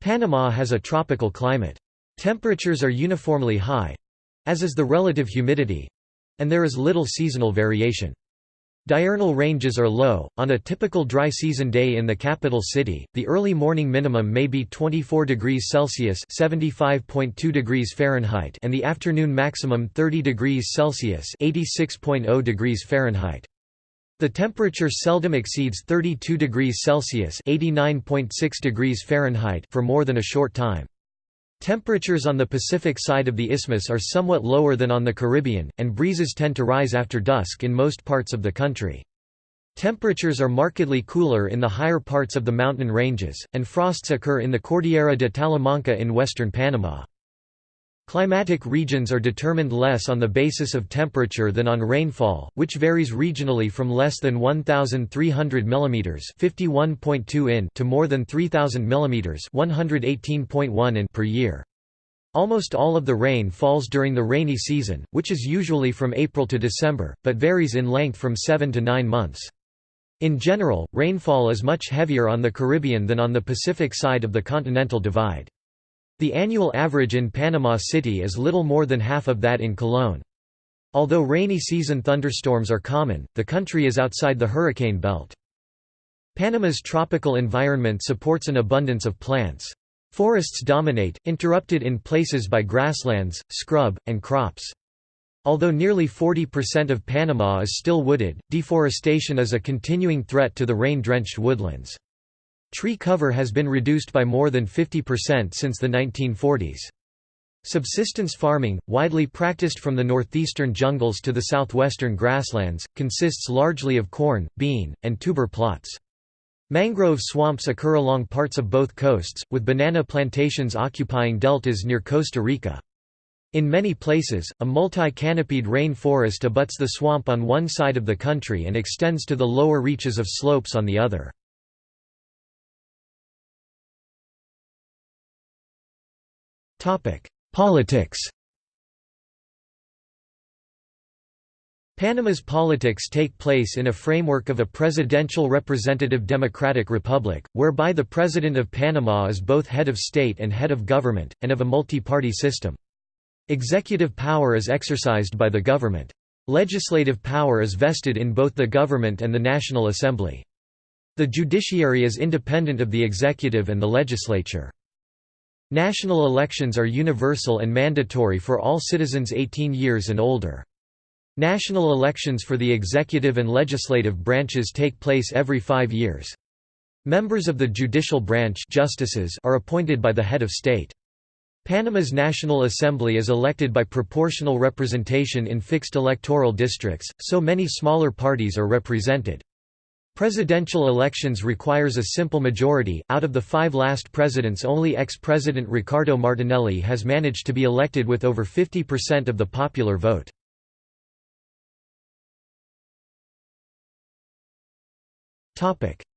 Speaker 1: Panama has a tropical climate. Temperatures are uniformly high—as is the relative humidity—and there is little seasonal variation. Diurnal ranges are low. On a typical dry season day in the capital city, the early morning minimum may be 24 degrees Celsius (75.2 degrees Fahrenheit) and the afternoon maximum 30 degrees Celsius (86.0 degrees Fahrenheit). The temperature seldom exceeds 32 degrees Celsius (89.6 degrees Fahrenheit) for more than a short time. Temperatures on the Pacific side of the isthmus are somewhat lower than on the Caribbean, and breezes tend to rise after dusk in most parts of the country. Temperatures are markedly cooler in the higher parts of the mountain ranges, and frosts occur in the Cordillera de Talamanca in western Panama. Climatic regions are determined less on the basis of temperature than on rainfall, which varies regionally from less than 1,300 mm (51.2 in) to more than 3,000 mm (118.1 in) per year. Almost all of the rain falls during the rainy season, which is usually from April to December, but varies in length from 7 to 9 months. In general, rainfall is much heavier on the Caribbean than on the Pacific side of the Continental Divide. The annual average in Panama City is little more than half of that in Colón. Although rainy season thunderstorms are common, the country is outside the hurricane belt. Panama's tropical environment supports an abundance of plants. Forests dominate, interrupted in places by grasslands, scrub, and crops. Although nearly 40% of Panama is still wooded, deforestation is a continuing threat to the rain-drenched woodlands. Tree cover has been reduced by more than 50% since the 1940s. Subsistence farming, widely practiced from the northeastern jungles to the southwestern grasslands, consists largely of corn, bean, and tuber plots. Mangrove swamps occur along parts of both coasts, with banana plantations occupying deltas near Costa Rica. In many places, a multi-canopied rain forest abuts the swamp on one side of the country and extends to the lower reaches of slopes on the other. Politics Panama's politics take place in a framework of a presidential representative democratic republic, whereby the President of Panama is both head of state and head of government, and of a multi-party system. Executive power is exercised by the government. Legislative power is vested in both the government and the National Assembly. The judiciary is independent of the executive and the legislature. National elections are universal and mandatory for all citizens 18 years and older. National elections for the executive and legislative branches take place every five years. Members of the judicial branch justices are appointed by the head of state. Panama's National Assembly is elected by proportional representation in fixed electoral districts, so many smaller parties are represented. Presidential elections requires a simple majority. Out of the five last presidents, only ex President Ricardo Martinelli has managed to be elected with over 50% of the popular vote.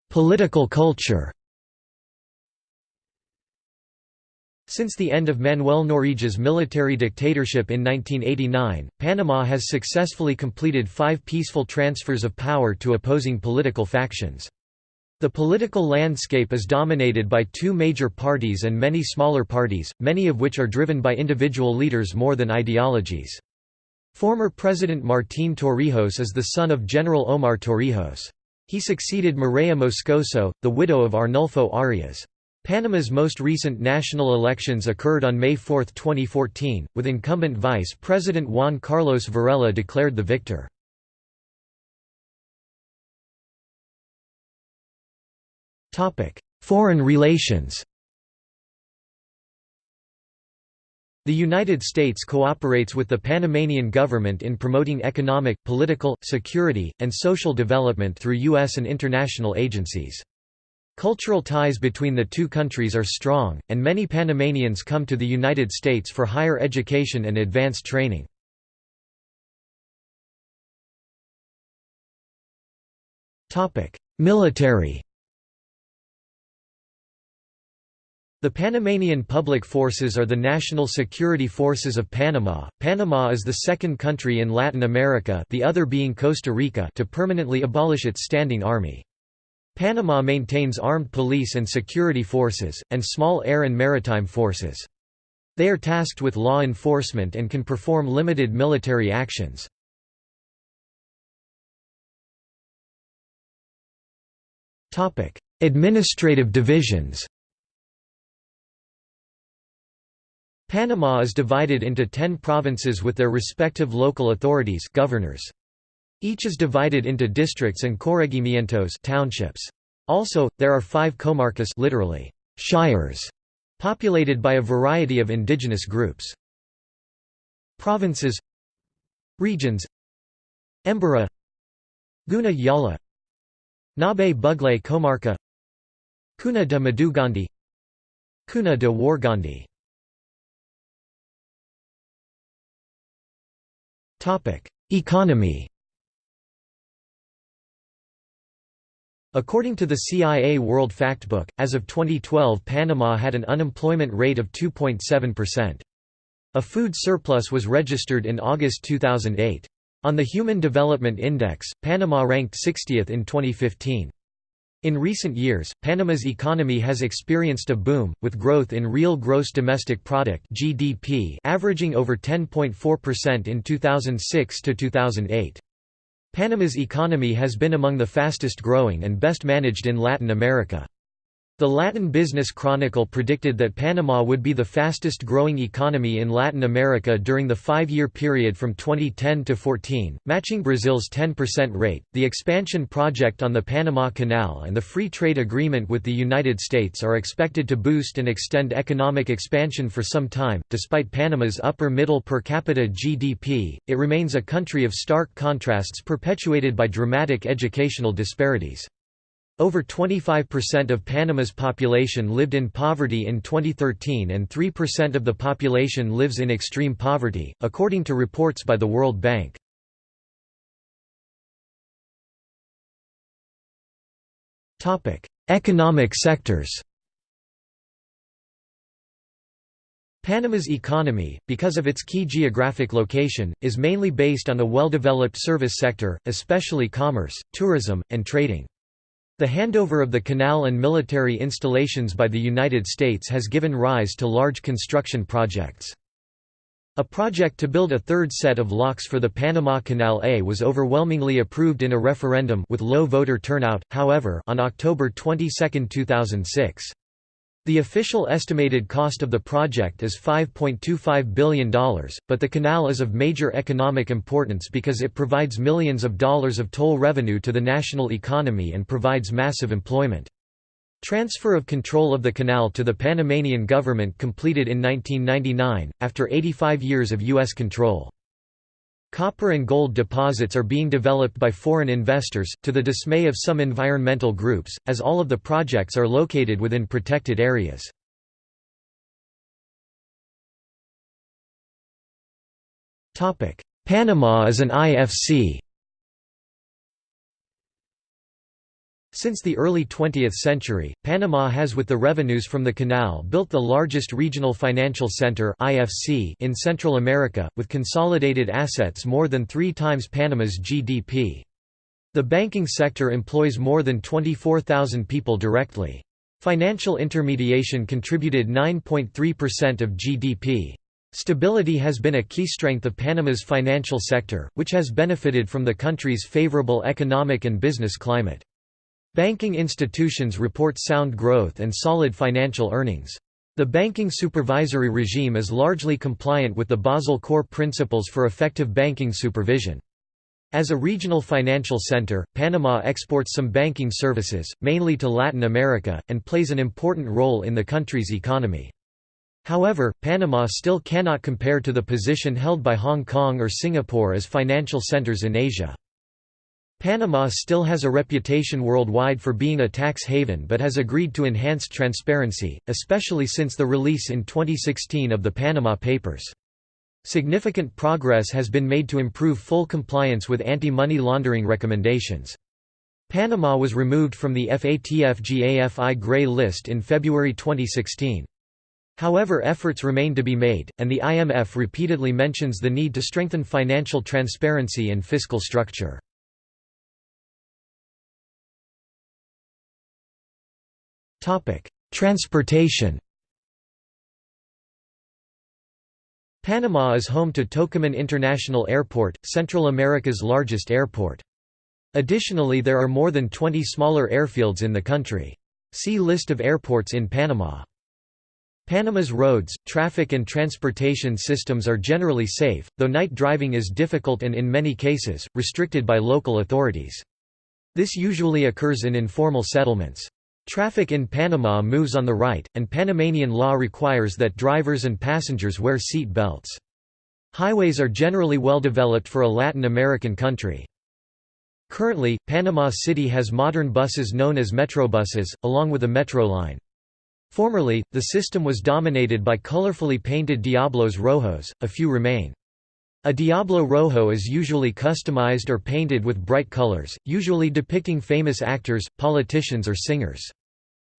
Speaker 1: Political culture Since the end of Manuel Noriega's military dictatorship in 1989, Panama has successfully completed five peaceful transfers of power to opposing political factions. The political landscape is dominated by two major parties and many smaller parties, many of which are driven by individual leaders more than ideologies. Former President Martín Torrijos is the son of General Omar Torrijos. He succeeded Mireya Moscoso, the widow of Arnulfo Arias. Panama's most recent national elections occurred on May 4, 2014, with incumbent Vice President Juan Carlos Varela declared the victor. Foreign relations The United States cooperates with the Panamanian government in promoting economic, political, security, and social development through U.S. and international agencies. Cultural ties between the two countries are strong, and many Panamanians come to the United States for higher education and advanced training. Military The Panamanian Public Forces are the national security forces of Panama. Panama is the second country in Latin America the other being Costa Rica to permanently abolish its standing army. Panama maintains armed police and security forces, and small air and maritime forces. They are tasked with law enforcement and can perform limited military actions. Administrative divisions Panama is divided into ten provinces with their respective local authorities governors. Each is divided into districts and corregimientos townships. Also, there are five comarcas literally, shires, populated by a variety of indigenous groups. Provinces Regions Embera Guna Yala Nabe Bugle Comarca Cuna de Madugandi Cuna de Wargandi Economy According to the CIA World Factbook, as of 2012 Panama had an unemployment rate of 2.7%. A food surplus was registered in August 2008. On the Human Development Index, Panama ranked 60th in 2015. In recent years, Panama's economy has experienced a boom, with growth in real gross domestic product (GDP) averaging over 10.4% in 2006 to 2008. Panama's economy has been among the fastest growing and best managed in Latin America. The Latin Business Chronicle predicted that Panama would be the fastest growing economy in Latin America during the five year period from 2010 to 14, matching Brazil's 10% rate. The expansion project on the Panama Canal and the free trade agreement with the United States are expected to boost and extend economic expansion for some time. Despite Panama's upper middle per capita GDP, it remains a country of stark contrasts perpetuated by dramatic educational disparities. Over 25% of Panama's population lived in poverty in 2013 and 3% of the population lives in extreme poverty, according to reports by the World Bank. Economic sectors Panama's economy, because of its key geographic location, is mainly based on a well-developed service sector, especially commerce, tourism, and trading. The handover of the canal and military installations by the United States has given rise to large construction projects. A project to build a third set of locks for the Panama Canal A was overwhelmingly approved in a referendum with low voter turnout, however on October 22, 2006. The official estimated cost of the project is $5.25 billion, but the canal is of major economic importance because it provides millions of dollars of toll revenue to the national economy and provides massive employment. Transfer of control of the canal to the Panamanian government completed in 1999, after 85 years of U.S. control. Copper and gold deposits are being developed by foreign investors, to the dismay of some environmental groups, as all of the projects are located within protected areas. Panama is an IFC Since the early 20th century, Panama has with the revenues from the canal built the largest regional financial center in Central America, with consolidated assets more than three times Panama's GDP. The banking sector employs more than 24,000 people directly. Financial intermediation contributed 9.3% of GDP. Stability has been a key strength of Panama's financial sector, which has benefited from the country's favorable economic and business climate. Banking institutions report sound growth and solid financial earnings. The banking supervisory regime is largely compliant with the Basel core principles for effective banking supervision. As a regional financial center, Panama exports some banking services, mainly to Latin America, and plays an important role in the country's economy. However, Panama still cannot compare to the position held by Hong Kong or Singapore as financial centers in Asia. Panama still has a reputation worldwide for being a tax haven but has agreed to enhanced transparency, especially since the release in 2016 of the Panama Papers. Significant progress has been made to improve full compliance with anti-money laundering recommendations. Panama was removed from the FATF-GAFI Grey List in February 2016. However efforts remain to be made, and the IMF repeatedly mentions the need to strengthen financial transparency and fiscal structure. Transportation Panama is home to Tocumen International Airport, Central America's largest airport. Additionally there are more than 20 smaller airfields in the country. See List of airports in Panama. Panama's roads, traffic and transportation systems are generally safe, though night driving is difficult and in many cases, restricted by local authorities. This usually occurs in informal settlements. Traffic in Panama moves on the right, and Panamanian law requires that drivers and passengers wear seat belts. Highways are generally well developed for a Latin American country. Currently, Panama City has modern buses known as metrobuses, along with a metro line. Formerly, the system was dominated by colorfully painted Diablos Rojos, a few remain. A Diablo Rojo is usually customized or painted with bright colors, usually depicting famous actors, politicians or singers.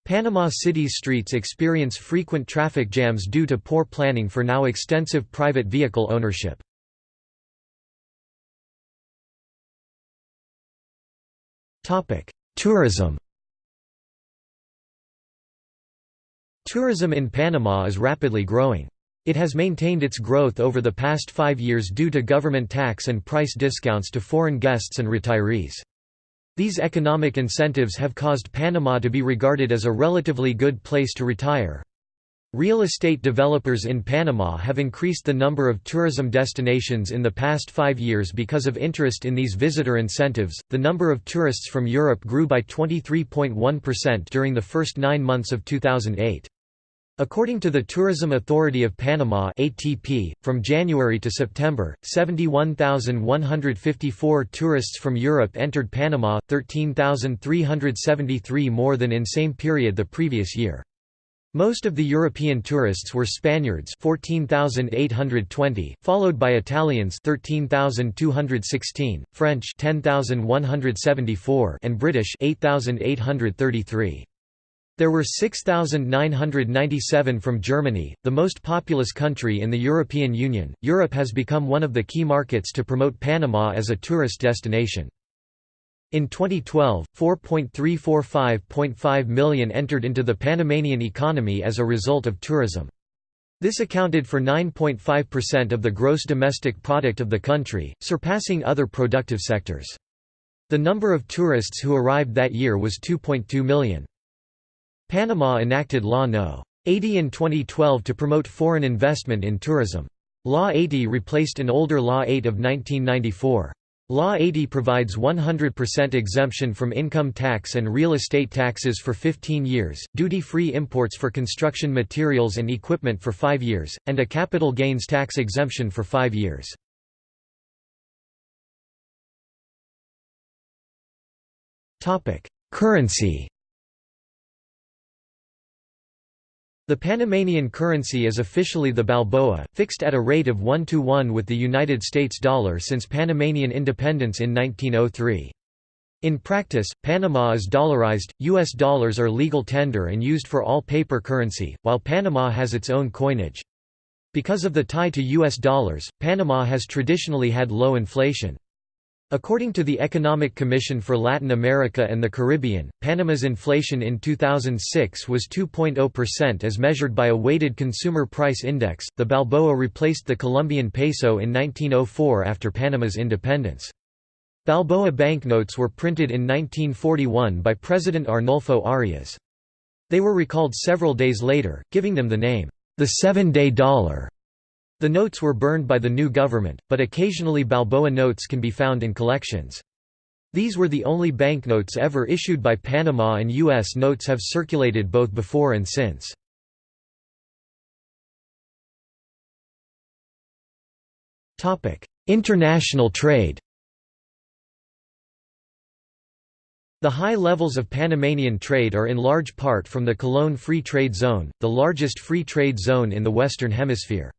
Speaker 1: Panama City's streets experience frequent traffic jams due to poor planning for now extensive private vehicle ownership. Tourism Tourism in Panama is rapidly growing. It has maintained its growth over the past five years due to government tax and price discounts to foreign guests and retirees. These economic incentives have caused Panama to be regarded as a relatively good place to retire. Real estate developers in Panama have increased the number of tourism destinations in the past five years because of interest in these visitor incentives. The number of tourists from Europe grew by 23.1% during the first nine months of 2008. According to the Tourism Authority of Panama ATP, from January to September, 71,154 tourists from Europe entered Panama, 13,373 more than in same period the previous year. Most of the European tourists were Spaniards 14,820, followed by Italians 13,216, French 10,174 and British 8,833. There were 6,997 from Germany, the most populous country in the European Union. Europe has become one of the key markets to promote Panama as a tourist destination. In 2012, 4.345.5 million entered into the Panamanian economy as a result of tourism. This accounted for 9.5% of the gross domestic product of the country, surpassing other productive sectors. The number of tourists who arrived that year was 2.2 million. Panama enacted Law No. 80 in 2012 to promote foreign investment in tourism. Law 80 replaced an older Law 8 of 1994. Law 80 provides 100% exemption from income tax and real estate taxes for 15 years, duty-free imports for construction materials and equipment for 5 years, and a capital gains tax exemption for 5 years. Currency The Panamanian currency is officially the Balboa, fixed at a rate of 1 to 1 with the United States dollar since Panamanian independence in 1903. In practice, Panama is dollarized, U.S. dollars are legal tender and used for all paper currency, while Panama has its own coinage. Because of the tie to U.S. dollars, Panama has traditionally had low inflation. According to the Economic Commission for Latin America and the Caribbean, Panama's inflation in 2006 was 2.0% as measured by a weighted consumer price index. The Balboa replaced the Colombian peso in 1904 after Panama's independence. Balboa banknotes were printed in 1941 by President Arnulfo Arias. They were recalled several days later, giving them the name, the seven-day dollar. The notes were burned by the new government, but occasionally Balboa notes can be found in collections. These were the only banknotes ever issued by Panama and U.S. notes have circulated both before and since. International trade The high levels of Panamanian trade are in large part from the Colón Free Trade Zone, the largest free trade zone in the Western Hemisphere.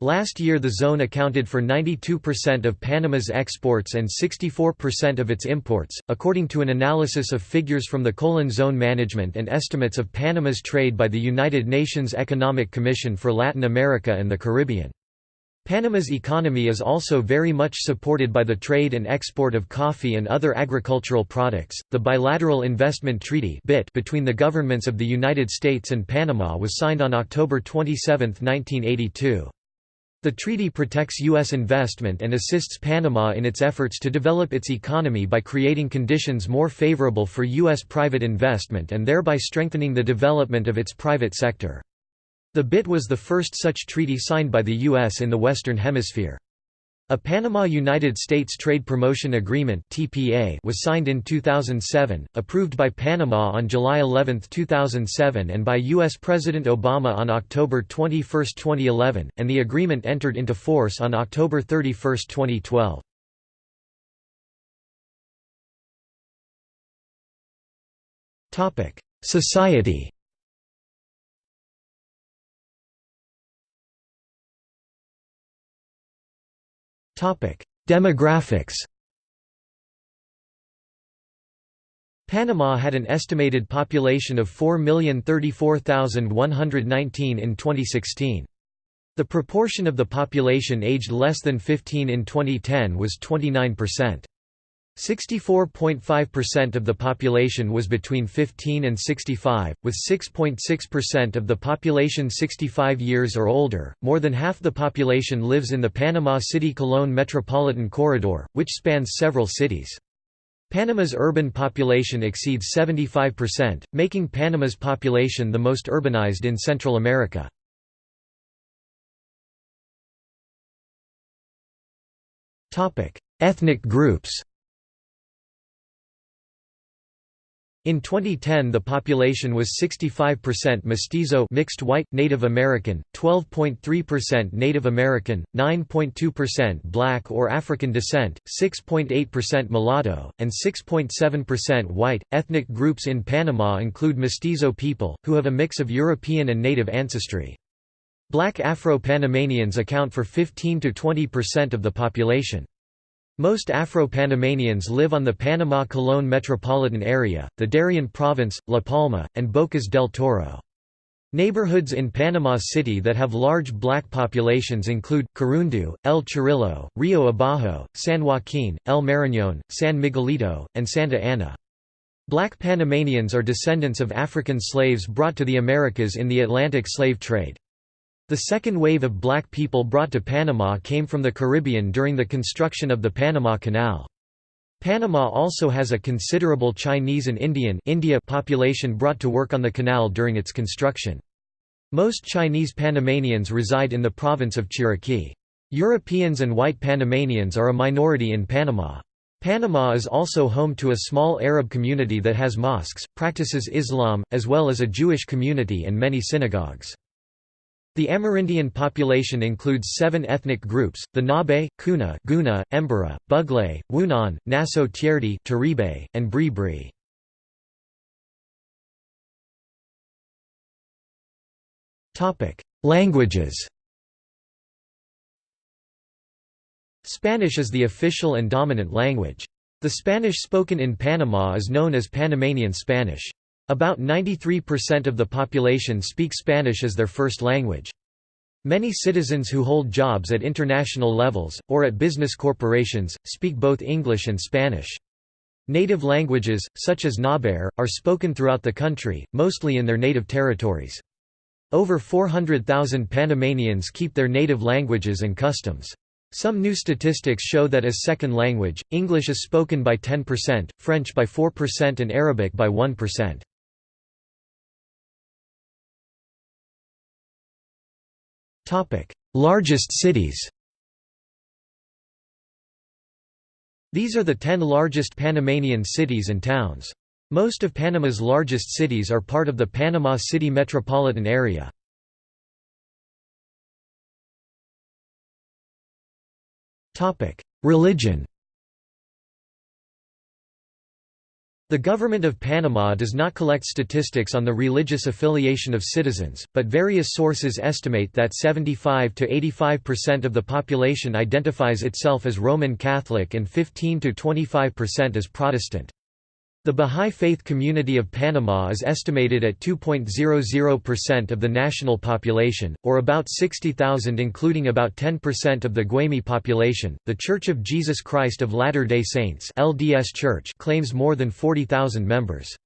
Speaker 1: Last year the zone accounted for 92% of Panama's exports and 64% of its imports, according to an analysis of figures from the Colon Zone Management and estimates of Panama's trade by the United Nations Economic Commission for Latin America and the Caribbean. Panama's economy is also very much supported by the trade and export of coffee and other agricultural products. The Bilateral Investment Treaty (BIT) between the governments of the United States and Panama was signed on October 27, 1982. The treaty protects U.S. investment and assists Panama in its efforts to develop its economy by creating conditions more favorable for U.S. private investment and thereby strengthening the development of its private sector. The BIT was the first such treaty signed by the U.S. in the Western Hemisphere. A Panama–United States Trade Promotion Agreement (TPA) was signed in 2007, approved by Panama on July 11, 2007 and by US President Obama on October 21, 2011, and the agreement entered into force on October 31, 2012. Topic: Society Demographics Panama had an estimated population of 4,034,119 in 2016. The proportion of the population aged less than 15 in 2010 was 29%. 64.5% of the population was between 15 and 65, with 6.6% of the population 65 years or older. More than half the population lives in the Panama City Colón metropolitan corridor, which spans several cities. Panama's urban population exceeds 75%, making Panama's population the most urbanized in Central America. Ethnic groups In 2010 the population was 65% mestizo mixed white, Native American, 12.3% Native American, 9.2% black or African descent, 6.8% mulatto, and 6.7% white. Ethnic groups in Panama include mestizo people, who have a mix of European and native ancestry. Black Afro-Panamanians account for 15 to 20% of the population. Most Afro-Panamanians live on the Panama-Colón metropolitan area, the Darien province, La Palma, and Bocas del Toro. Neighborhoods in Panama City that have large black populations include, Curundú, El Chorrillo, Rio Abajo, San Joaquin, El Marañón, San Miguelito, and Santa Ana. Black Panamanians are descendants of African slaves brought to the Americas in the Atlantic slave trade. The second wave of black people brought to Panama came from the Caribbean during the construction of the Panama Canal. Panama also has a considerable Chinese and Indian India population brought to work on the canal during its construction. Most Chinese Panamanians reside in the province of Chiriquí. Europeans and white Panamanians are a minority in Panama. Panama is also home to a small Arab community that has mosques, practices Islam, as well as a Jewish community and many synagogues. The Amerindian population includes seven ethnic groups, the Nabe, Kuna Guna, Embera, Buglé, Wounaan, Naso Tierdi Taribe, and Bri Bri. Languages Spanish is the official and dominant language. The Spanish spoken in Panama is known as Panamanian Spanish. About 93% of the population speak Spanish as their first language. Many citizens who hold jobs at international levels, or at business corporations, speak both English and Spanish. Native languages, such as Naber, are spoken throughout the country, mostly in their native territories. Over 400,000 Panamanians keep their native languages and customs. Some new statistics show that as second language, English is spoken by 10%, French by 4% and Arabic by 1%. Largest cities These are the ten largest Panamanian cities and towns. Most of Panama's largest cities are part of the Panama City metropolitan area. Religion The government of Panama does not collect statistics on the religious affiliation of citizens, but various sources estimate that 75 to 85% of the population identifies itself as Roman Catholic and 15 to 25% as Protestant. The Bahá'í Faith community of Panama is estimated at 2.00% of the national population, or about 60,000 including about 10% of the Guaymi population. The Church of Jesus Christ of Latter-day Saints (LDS Church) claims more than 40,000 members.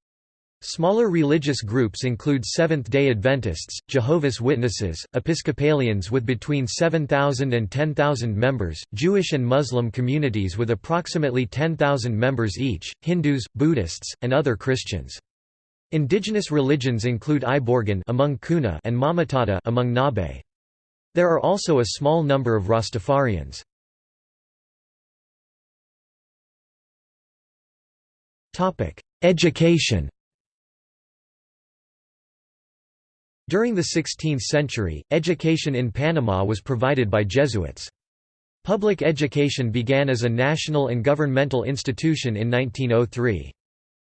Speaker 1: Smaller religious groups include Seventh-day Adventists, Jehovah's Witnesses, Episcopalians with between 7,000 and 10,000 members, Jewish and Muslim communities with approximately 10,000 members each, Hindus, Buddhists, and other Christians. Indigenous religions include Ibeorgun among Kuna and Mamatata among Nabe. There are also a small number of Rastafarians. Education During the 16th century, education in Panama was provided by Jesuits. Public education began as a national and governmental institution in 1903.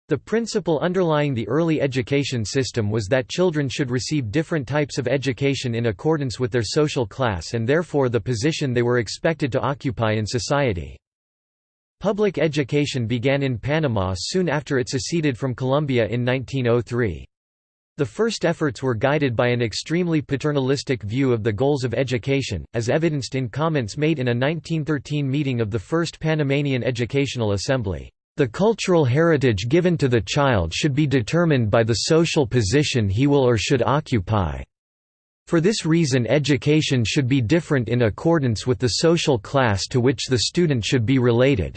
Speaker 1: The principle underlying the early education system was that children should receive different types of education in accordance with their social class and therefore the position they were expected to occupy in society. Public education began in Panama soon after it seceded from Colombia in 1903. The first efforts were guided by an extremely paternalistic view of the goals of education, as evidenced in comments made in a 1913 meeting of the First Panamanian Educational Assembly. The cultural heritage given to the child should be determined by the social position he will or should occupy. For this reason education should be different in accordance with the social class to which the student should be related.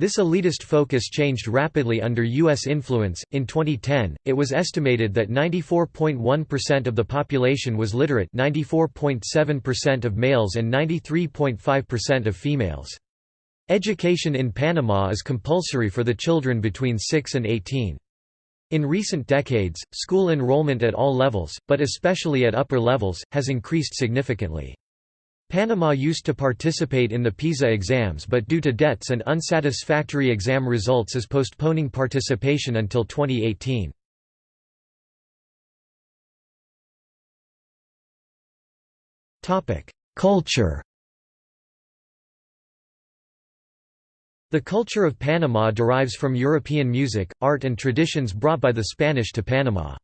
Speaker 1: This elitist focus changed rapidly under U.S. influence. In 2010, it was estimated that 94.1% of the population was literate, 94.7% of males, and 93.5% of females. Education in Panama is compulsory for the children between 6 and 18. In recent decades, school enrollment at all levels, but especially at upper levels, has increased significantly. Panama used to participate in the PISA exams but due to debts and unsatisfactory exam results is postponing participation until 2018. Culture The culture of Panama derives from European music, art and traditions brought by the Spanish to Panama.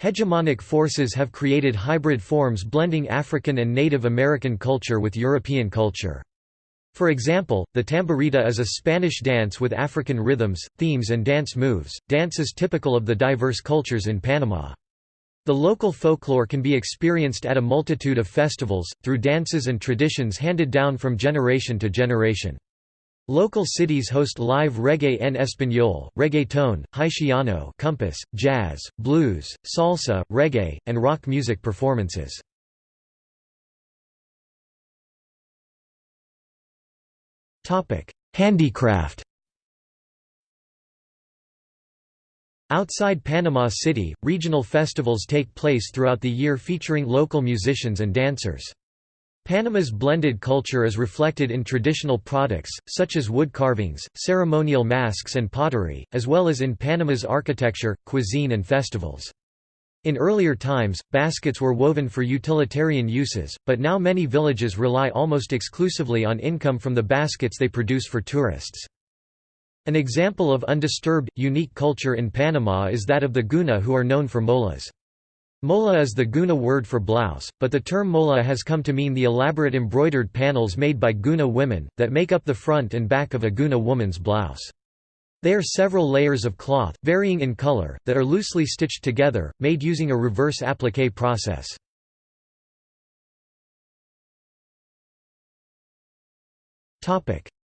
Speaker 1: Hegemonic forces have created hybrid forms blending African and Native American culture with European culture. For example, the tamborito is a Spanish dance with African rhythms, themes and dance moves. Dance is typical of the diverse cultures in Panama. The local folklore can be experienced at a multitude of festivals, through dances and traditions handed down from generation to generation. Local cities host live reggae en español, reggaeton, haitiano compass, jazz, blues, salsa, reggae, and rock music performances. Handicraft Outside Panama City, regional festivals take place throughout the year featuring local musicians and dancers. Panama's blended culture is reflected in traditional products, such as wood carvings, ceremonial masks and pottery, as well as in Panama's architecture, cuisine and festivals. In earlier times, baskets were woven for utilitarian uses, but now many villages rely almost exclusively on income from the baskets they produce for tourists. An example of undisturbed, unique culture in Panama is that of the Guna who are known for molas. Mola is the Guna word for blouse, but the term mola has come to mean the elaborate embroidered panels made by Guna women, that make up the front and back of a Guna woman's blouse. They are several layers of cloth, varying in color, that are loosely stitched together, made using a reverse applique process.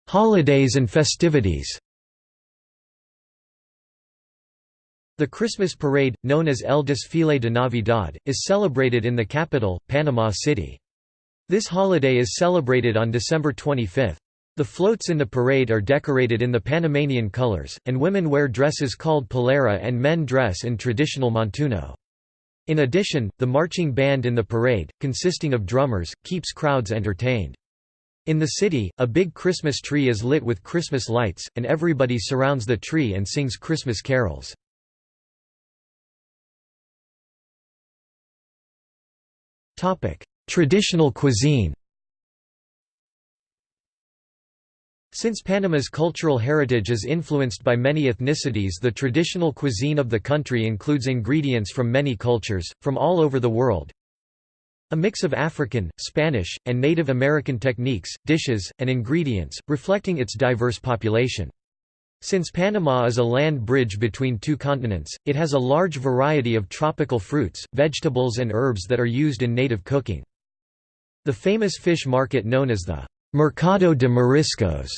Speaker 1: Holidays and festivities The Christmas parade, known as El Desfile de Navidad, is celebrated in the capital, Panama City. This holiday is celebrated on December 25. The floats in the parade are decorated in the Panamanian colors, and women wear dresses called pollera and men dress in traditional montuno. In addition, the marching band in the parade, consisting of drummers, keeps crowds entertained. In the city, a big Christmas tree is lit with Christmas lights, and everybody surrounds the tree and sings Christmas carols. Traditional cuisine Since Panama's cultural heritage is influenced by many ethnicities the traditional cuisine of the country includes ingredients from many cultures, from all over the world. A mix of African, Spanish, and Native American techniques, dishes, and ingredients, reflecting its diverse population. Since Panama is a land bridge between two continents, it has a large variety of tropical fruits, vegetables and herbs that are used in native cooking. The famous fish market known as the Mercado de Mariscos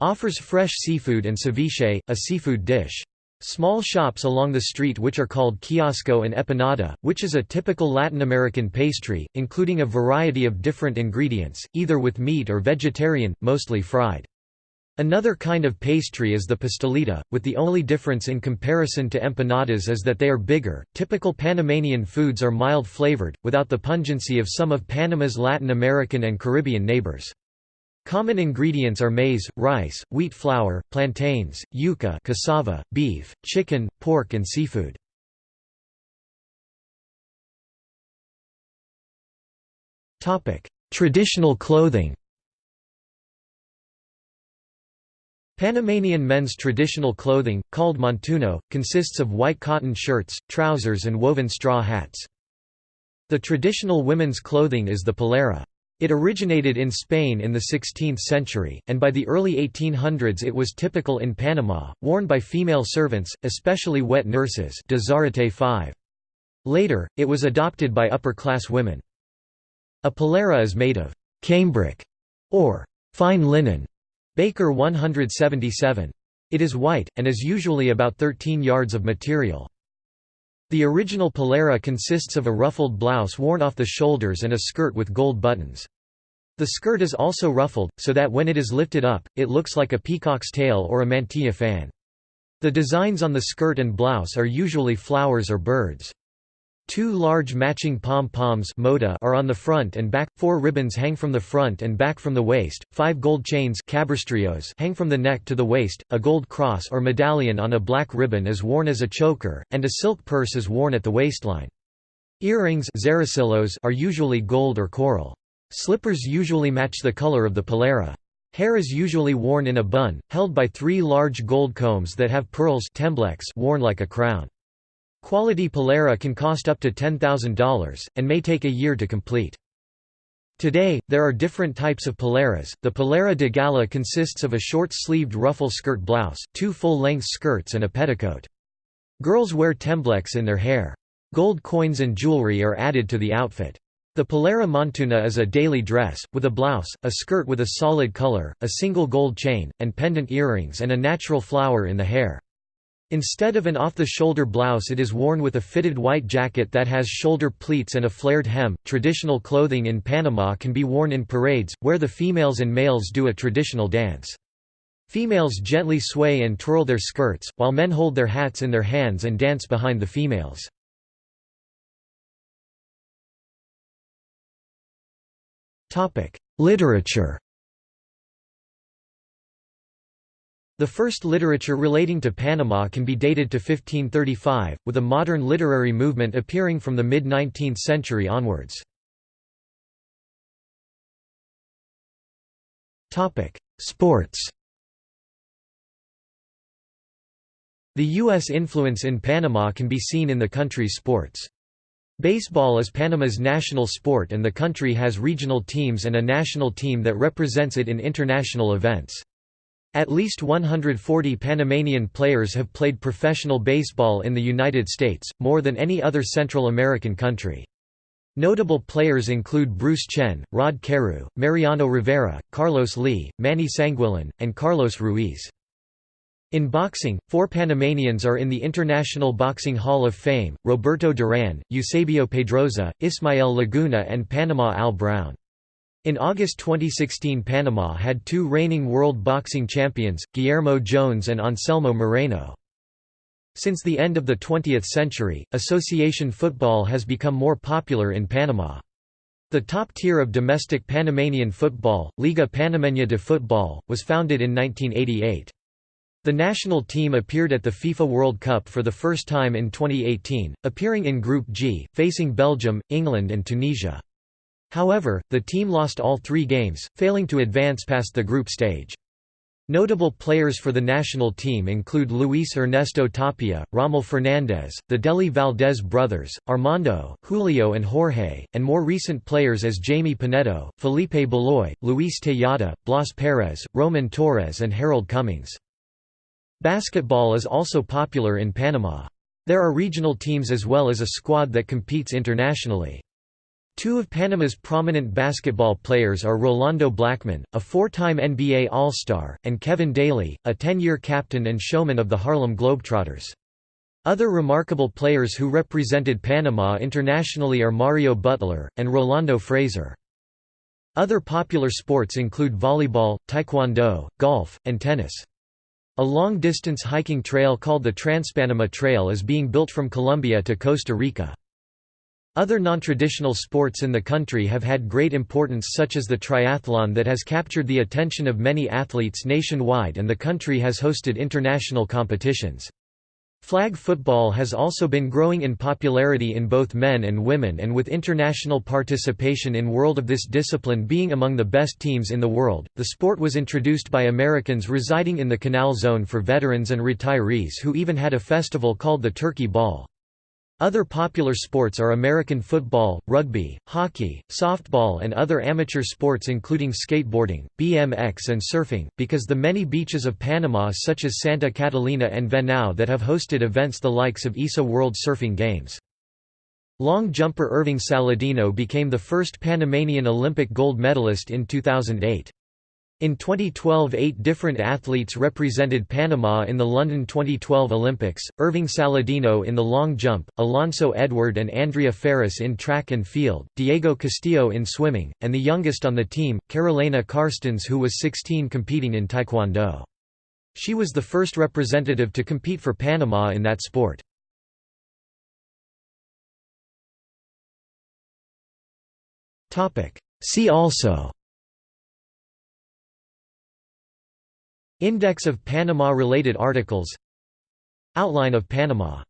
Speaker 1: offers fresh seafood and ceviche, a seafood dish. Small shops along the street which are called kiosco and empanada, which is a typical Latin American pastry, including a variety of different ingredients, either with meat or vegetarian, mostly fried. Another kind of pastry is the pastelita, with the only difference in comparison to empanadas is that they are bigger. Typical Panamanian foods are mild flavored, without the pungency of some of Panama's Latin American and Caribbean neighbors. Common ingredients are maize, rice, wheat flour, plantains, yuca cassava, beef, chicken, pork and seafood. Traditional clothing Panamanian men's traditional clothing, called montuno, consists of white cotton shirts, trousers and woven straw hats. The traditional women's clothing is the pollera. It originated in Spain in the 16th century, and by the early 1800s it was typical in Panama, worn by female servants, especially wet nurses Later, it was adopted by upper-class women. A pollera is made of cambric, or fine linen, Baker 177. It is white, and is usually about 13 yards of material. The original pollera consists of a ruffled blouse worn off the shoulders and a skirt with gold buttons. The skirt is also ruffled, so that when it is lifted up, it looks like a peacock's tail or a mantilla fan. The designs on the skirt and blouse are usually flowers or birds. Two large matching pom-poms are on the front and back, four ribbons hang from the front and back from the waist, five gold chains hang from the neck to the waist, a gold cross or medallion on a black ribbon is worn as a choker, and a silk purse is worn at the waistline. Earrings are usually gold or coral. Slippers usually match the color of the pollera. Hair is usually worn in a bun, held by three large gold combs that have pearls worn like a crown. Quality pollera can cost up to $10,000, and may take a year to complete. Today, there are different types of polleras. The pollera de gala consists of a short-sleeved ruffle skirt blouse, two full-length skirts and a petticoat. Girls wear tembleques in their hair. Gold coins and jewelry are added to the outfit. The pollera montuna is a daily dress, with a blouse, a skirt with a solid color, a single gold chain, and pendant earrings and a natural flower in the hair. Instead of an off-the-shoulder blouse it is worn with a fitted white jacket that has shoulder pleats and a flared hem. Traditional clothing in Panama can be worn in parades, where the females and males do a traditional dance. Females gently sway and twirl their skirts, while men hold their hats in their hands and dance behind the females. Literature The first literature relating to Panama can be dated to 1535, with a modern literary movement appearing from the mid-19th century onwards. Sports The U.S. influence in Panama can be seen in the country's sports. Baseball is Panama's national sport and the country has regional teams and a national team that represents it in international events. At least 140 Panamanian players have played professional baseball in the United States, more than any other Central American country. Notable players include Bruce Chen, Rod Carew, Mariano Rivera, Carlos Lee, Manny Sanguillen, and Carlos Ruiz. In boxing, four Panamanians are in the International Boxing Hall of Fame, Roberto Duran, Eusebio Pedroza, Ismael Laguna and Panama Al Brown. In August 2016 Panama had two reigning world boxing champions, Guillermo Jones and Anselmo Moreno. Since the end of the 20th century, association football has become more popular in Panama. The top tier of domestic Panamanian football, Liga Panameña de Football, was founded in 1988. The national team appeared at the FIFA World Cup for the first time in 2018, appearing in Group G, facing Belgium, England and Tunisia. However, the team lost all three games, failing to advance past the group stage. Notable players for the national team include Luis Ernesto Tapia, Rommel Fernandez, the Dely Valdés brothers, Armando, Julio and Jorge, and more recent players as Jamie Penedo, Felipe Baloy, Luis Tejada, Blas Perez, Roman Torres and Harold Cummings. Basketball is also popular in Panama. There are regional teams as well as a squad that competes internationally. Two of Panama's prominent basketball players are Rolando Blackman, a four-time NBA All-Star, and Kevin Daly, a 10-year captain and showman of the Harlem Globetrotters. Other remarkable players who represented Panama internationally are Mario Butler, and Rolando Fraser. Other popular sports include volleyball, taekwondo, golf, and tennis. A long-distance hiking trail called the Transpanama Trail is being built from Colombia to Costa Rica. Other non-traditional sports in the country have had great importance such as the triathlon that has captured the attention of many athletes nationwide and the country has hosted international competitions. Flag football has also been growing in popularity in both men and women and with international participation in world of this discipline being among the best teams in the world. The sport was introduced by Americans residing in the Canal Zone for veterans and retirees who even had a festival called the Turkey Bowl. Other popular sports are American football, rugby, hockey, softball and other amateur sports including skateboarding, BMX and surfing, because the many beaches of Panama such as Santa Catalina and Venao that have hosted events the likes of ISA World Surfing Games. Long jumper Irving Saladino became the first Panamanian Olympic gold medalist in 2008. In 2012 eight different athletes represented Panama in the London 2012 Olympics, Irving Saladino in the long jump, Alonso Edward and Andrea Ferris in track and field, Diego Castillo in swimming, and the youngest on the team, Carolina Carstens who was 16 competing in taekwondo. She was the first representative to compete for Panama in that sport. See also Index of Panama-related articles. Outline of Panama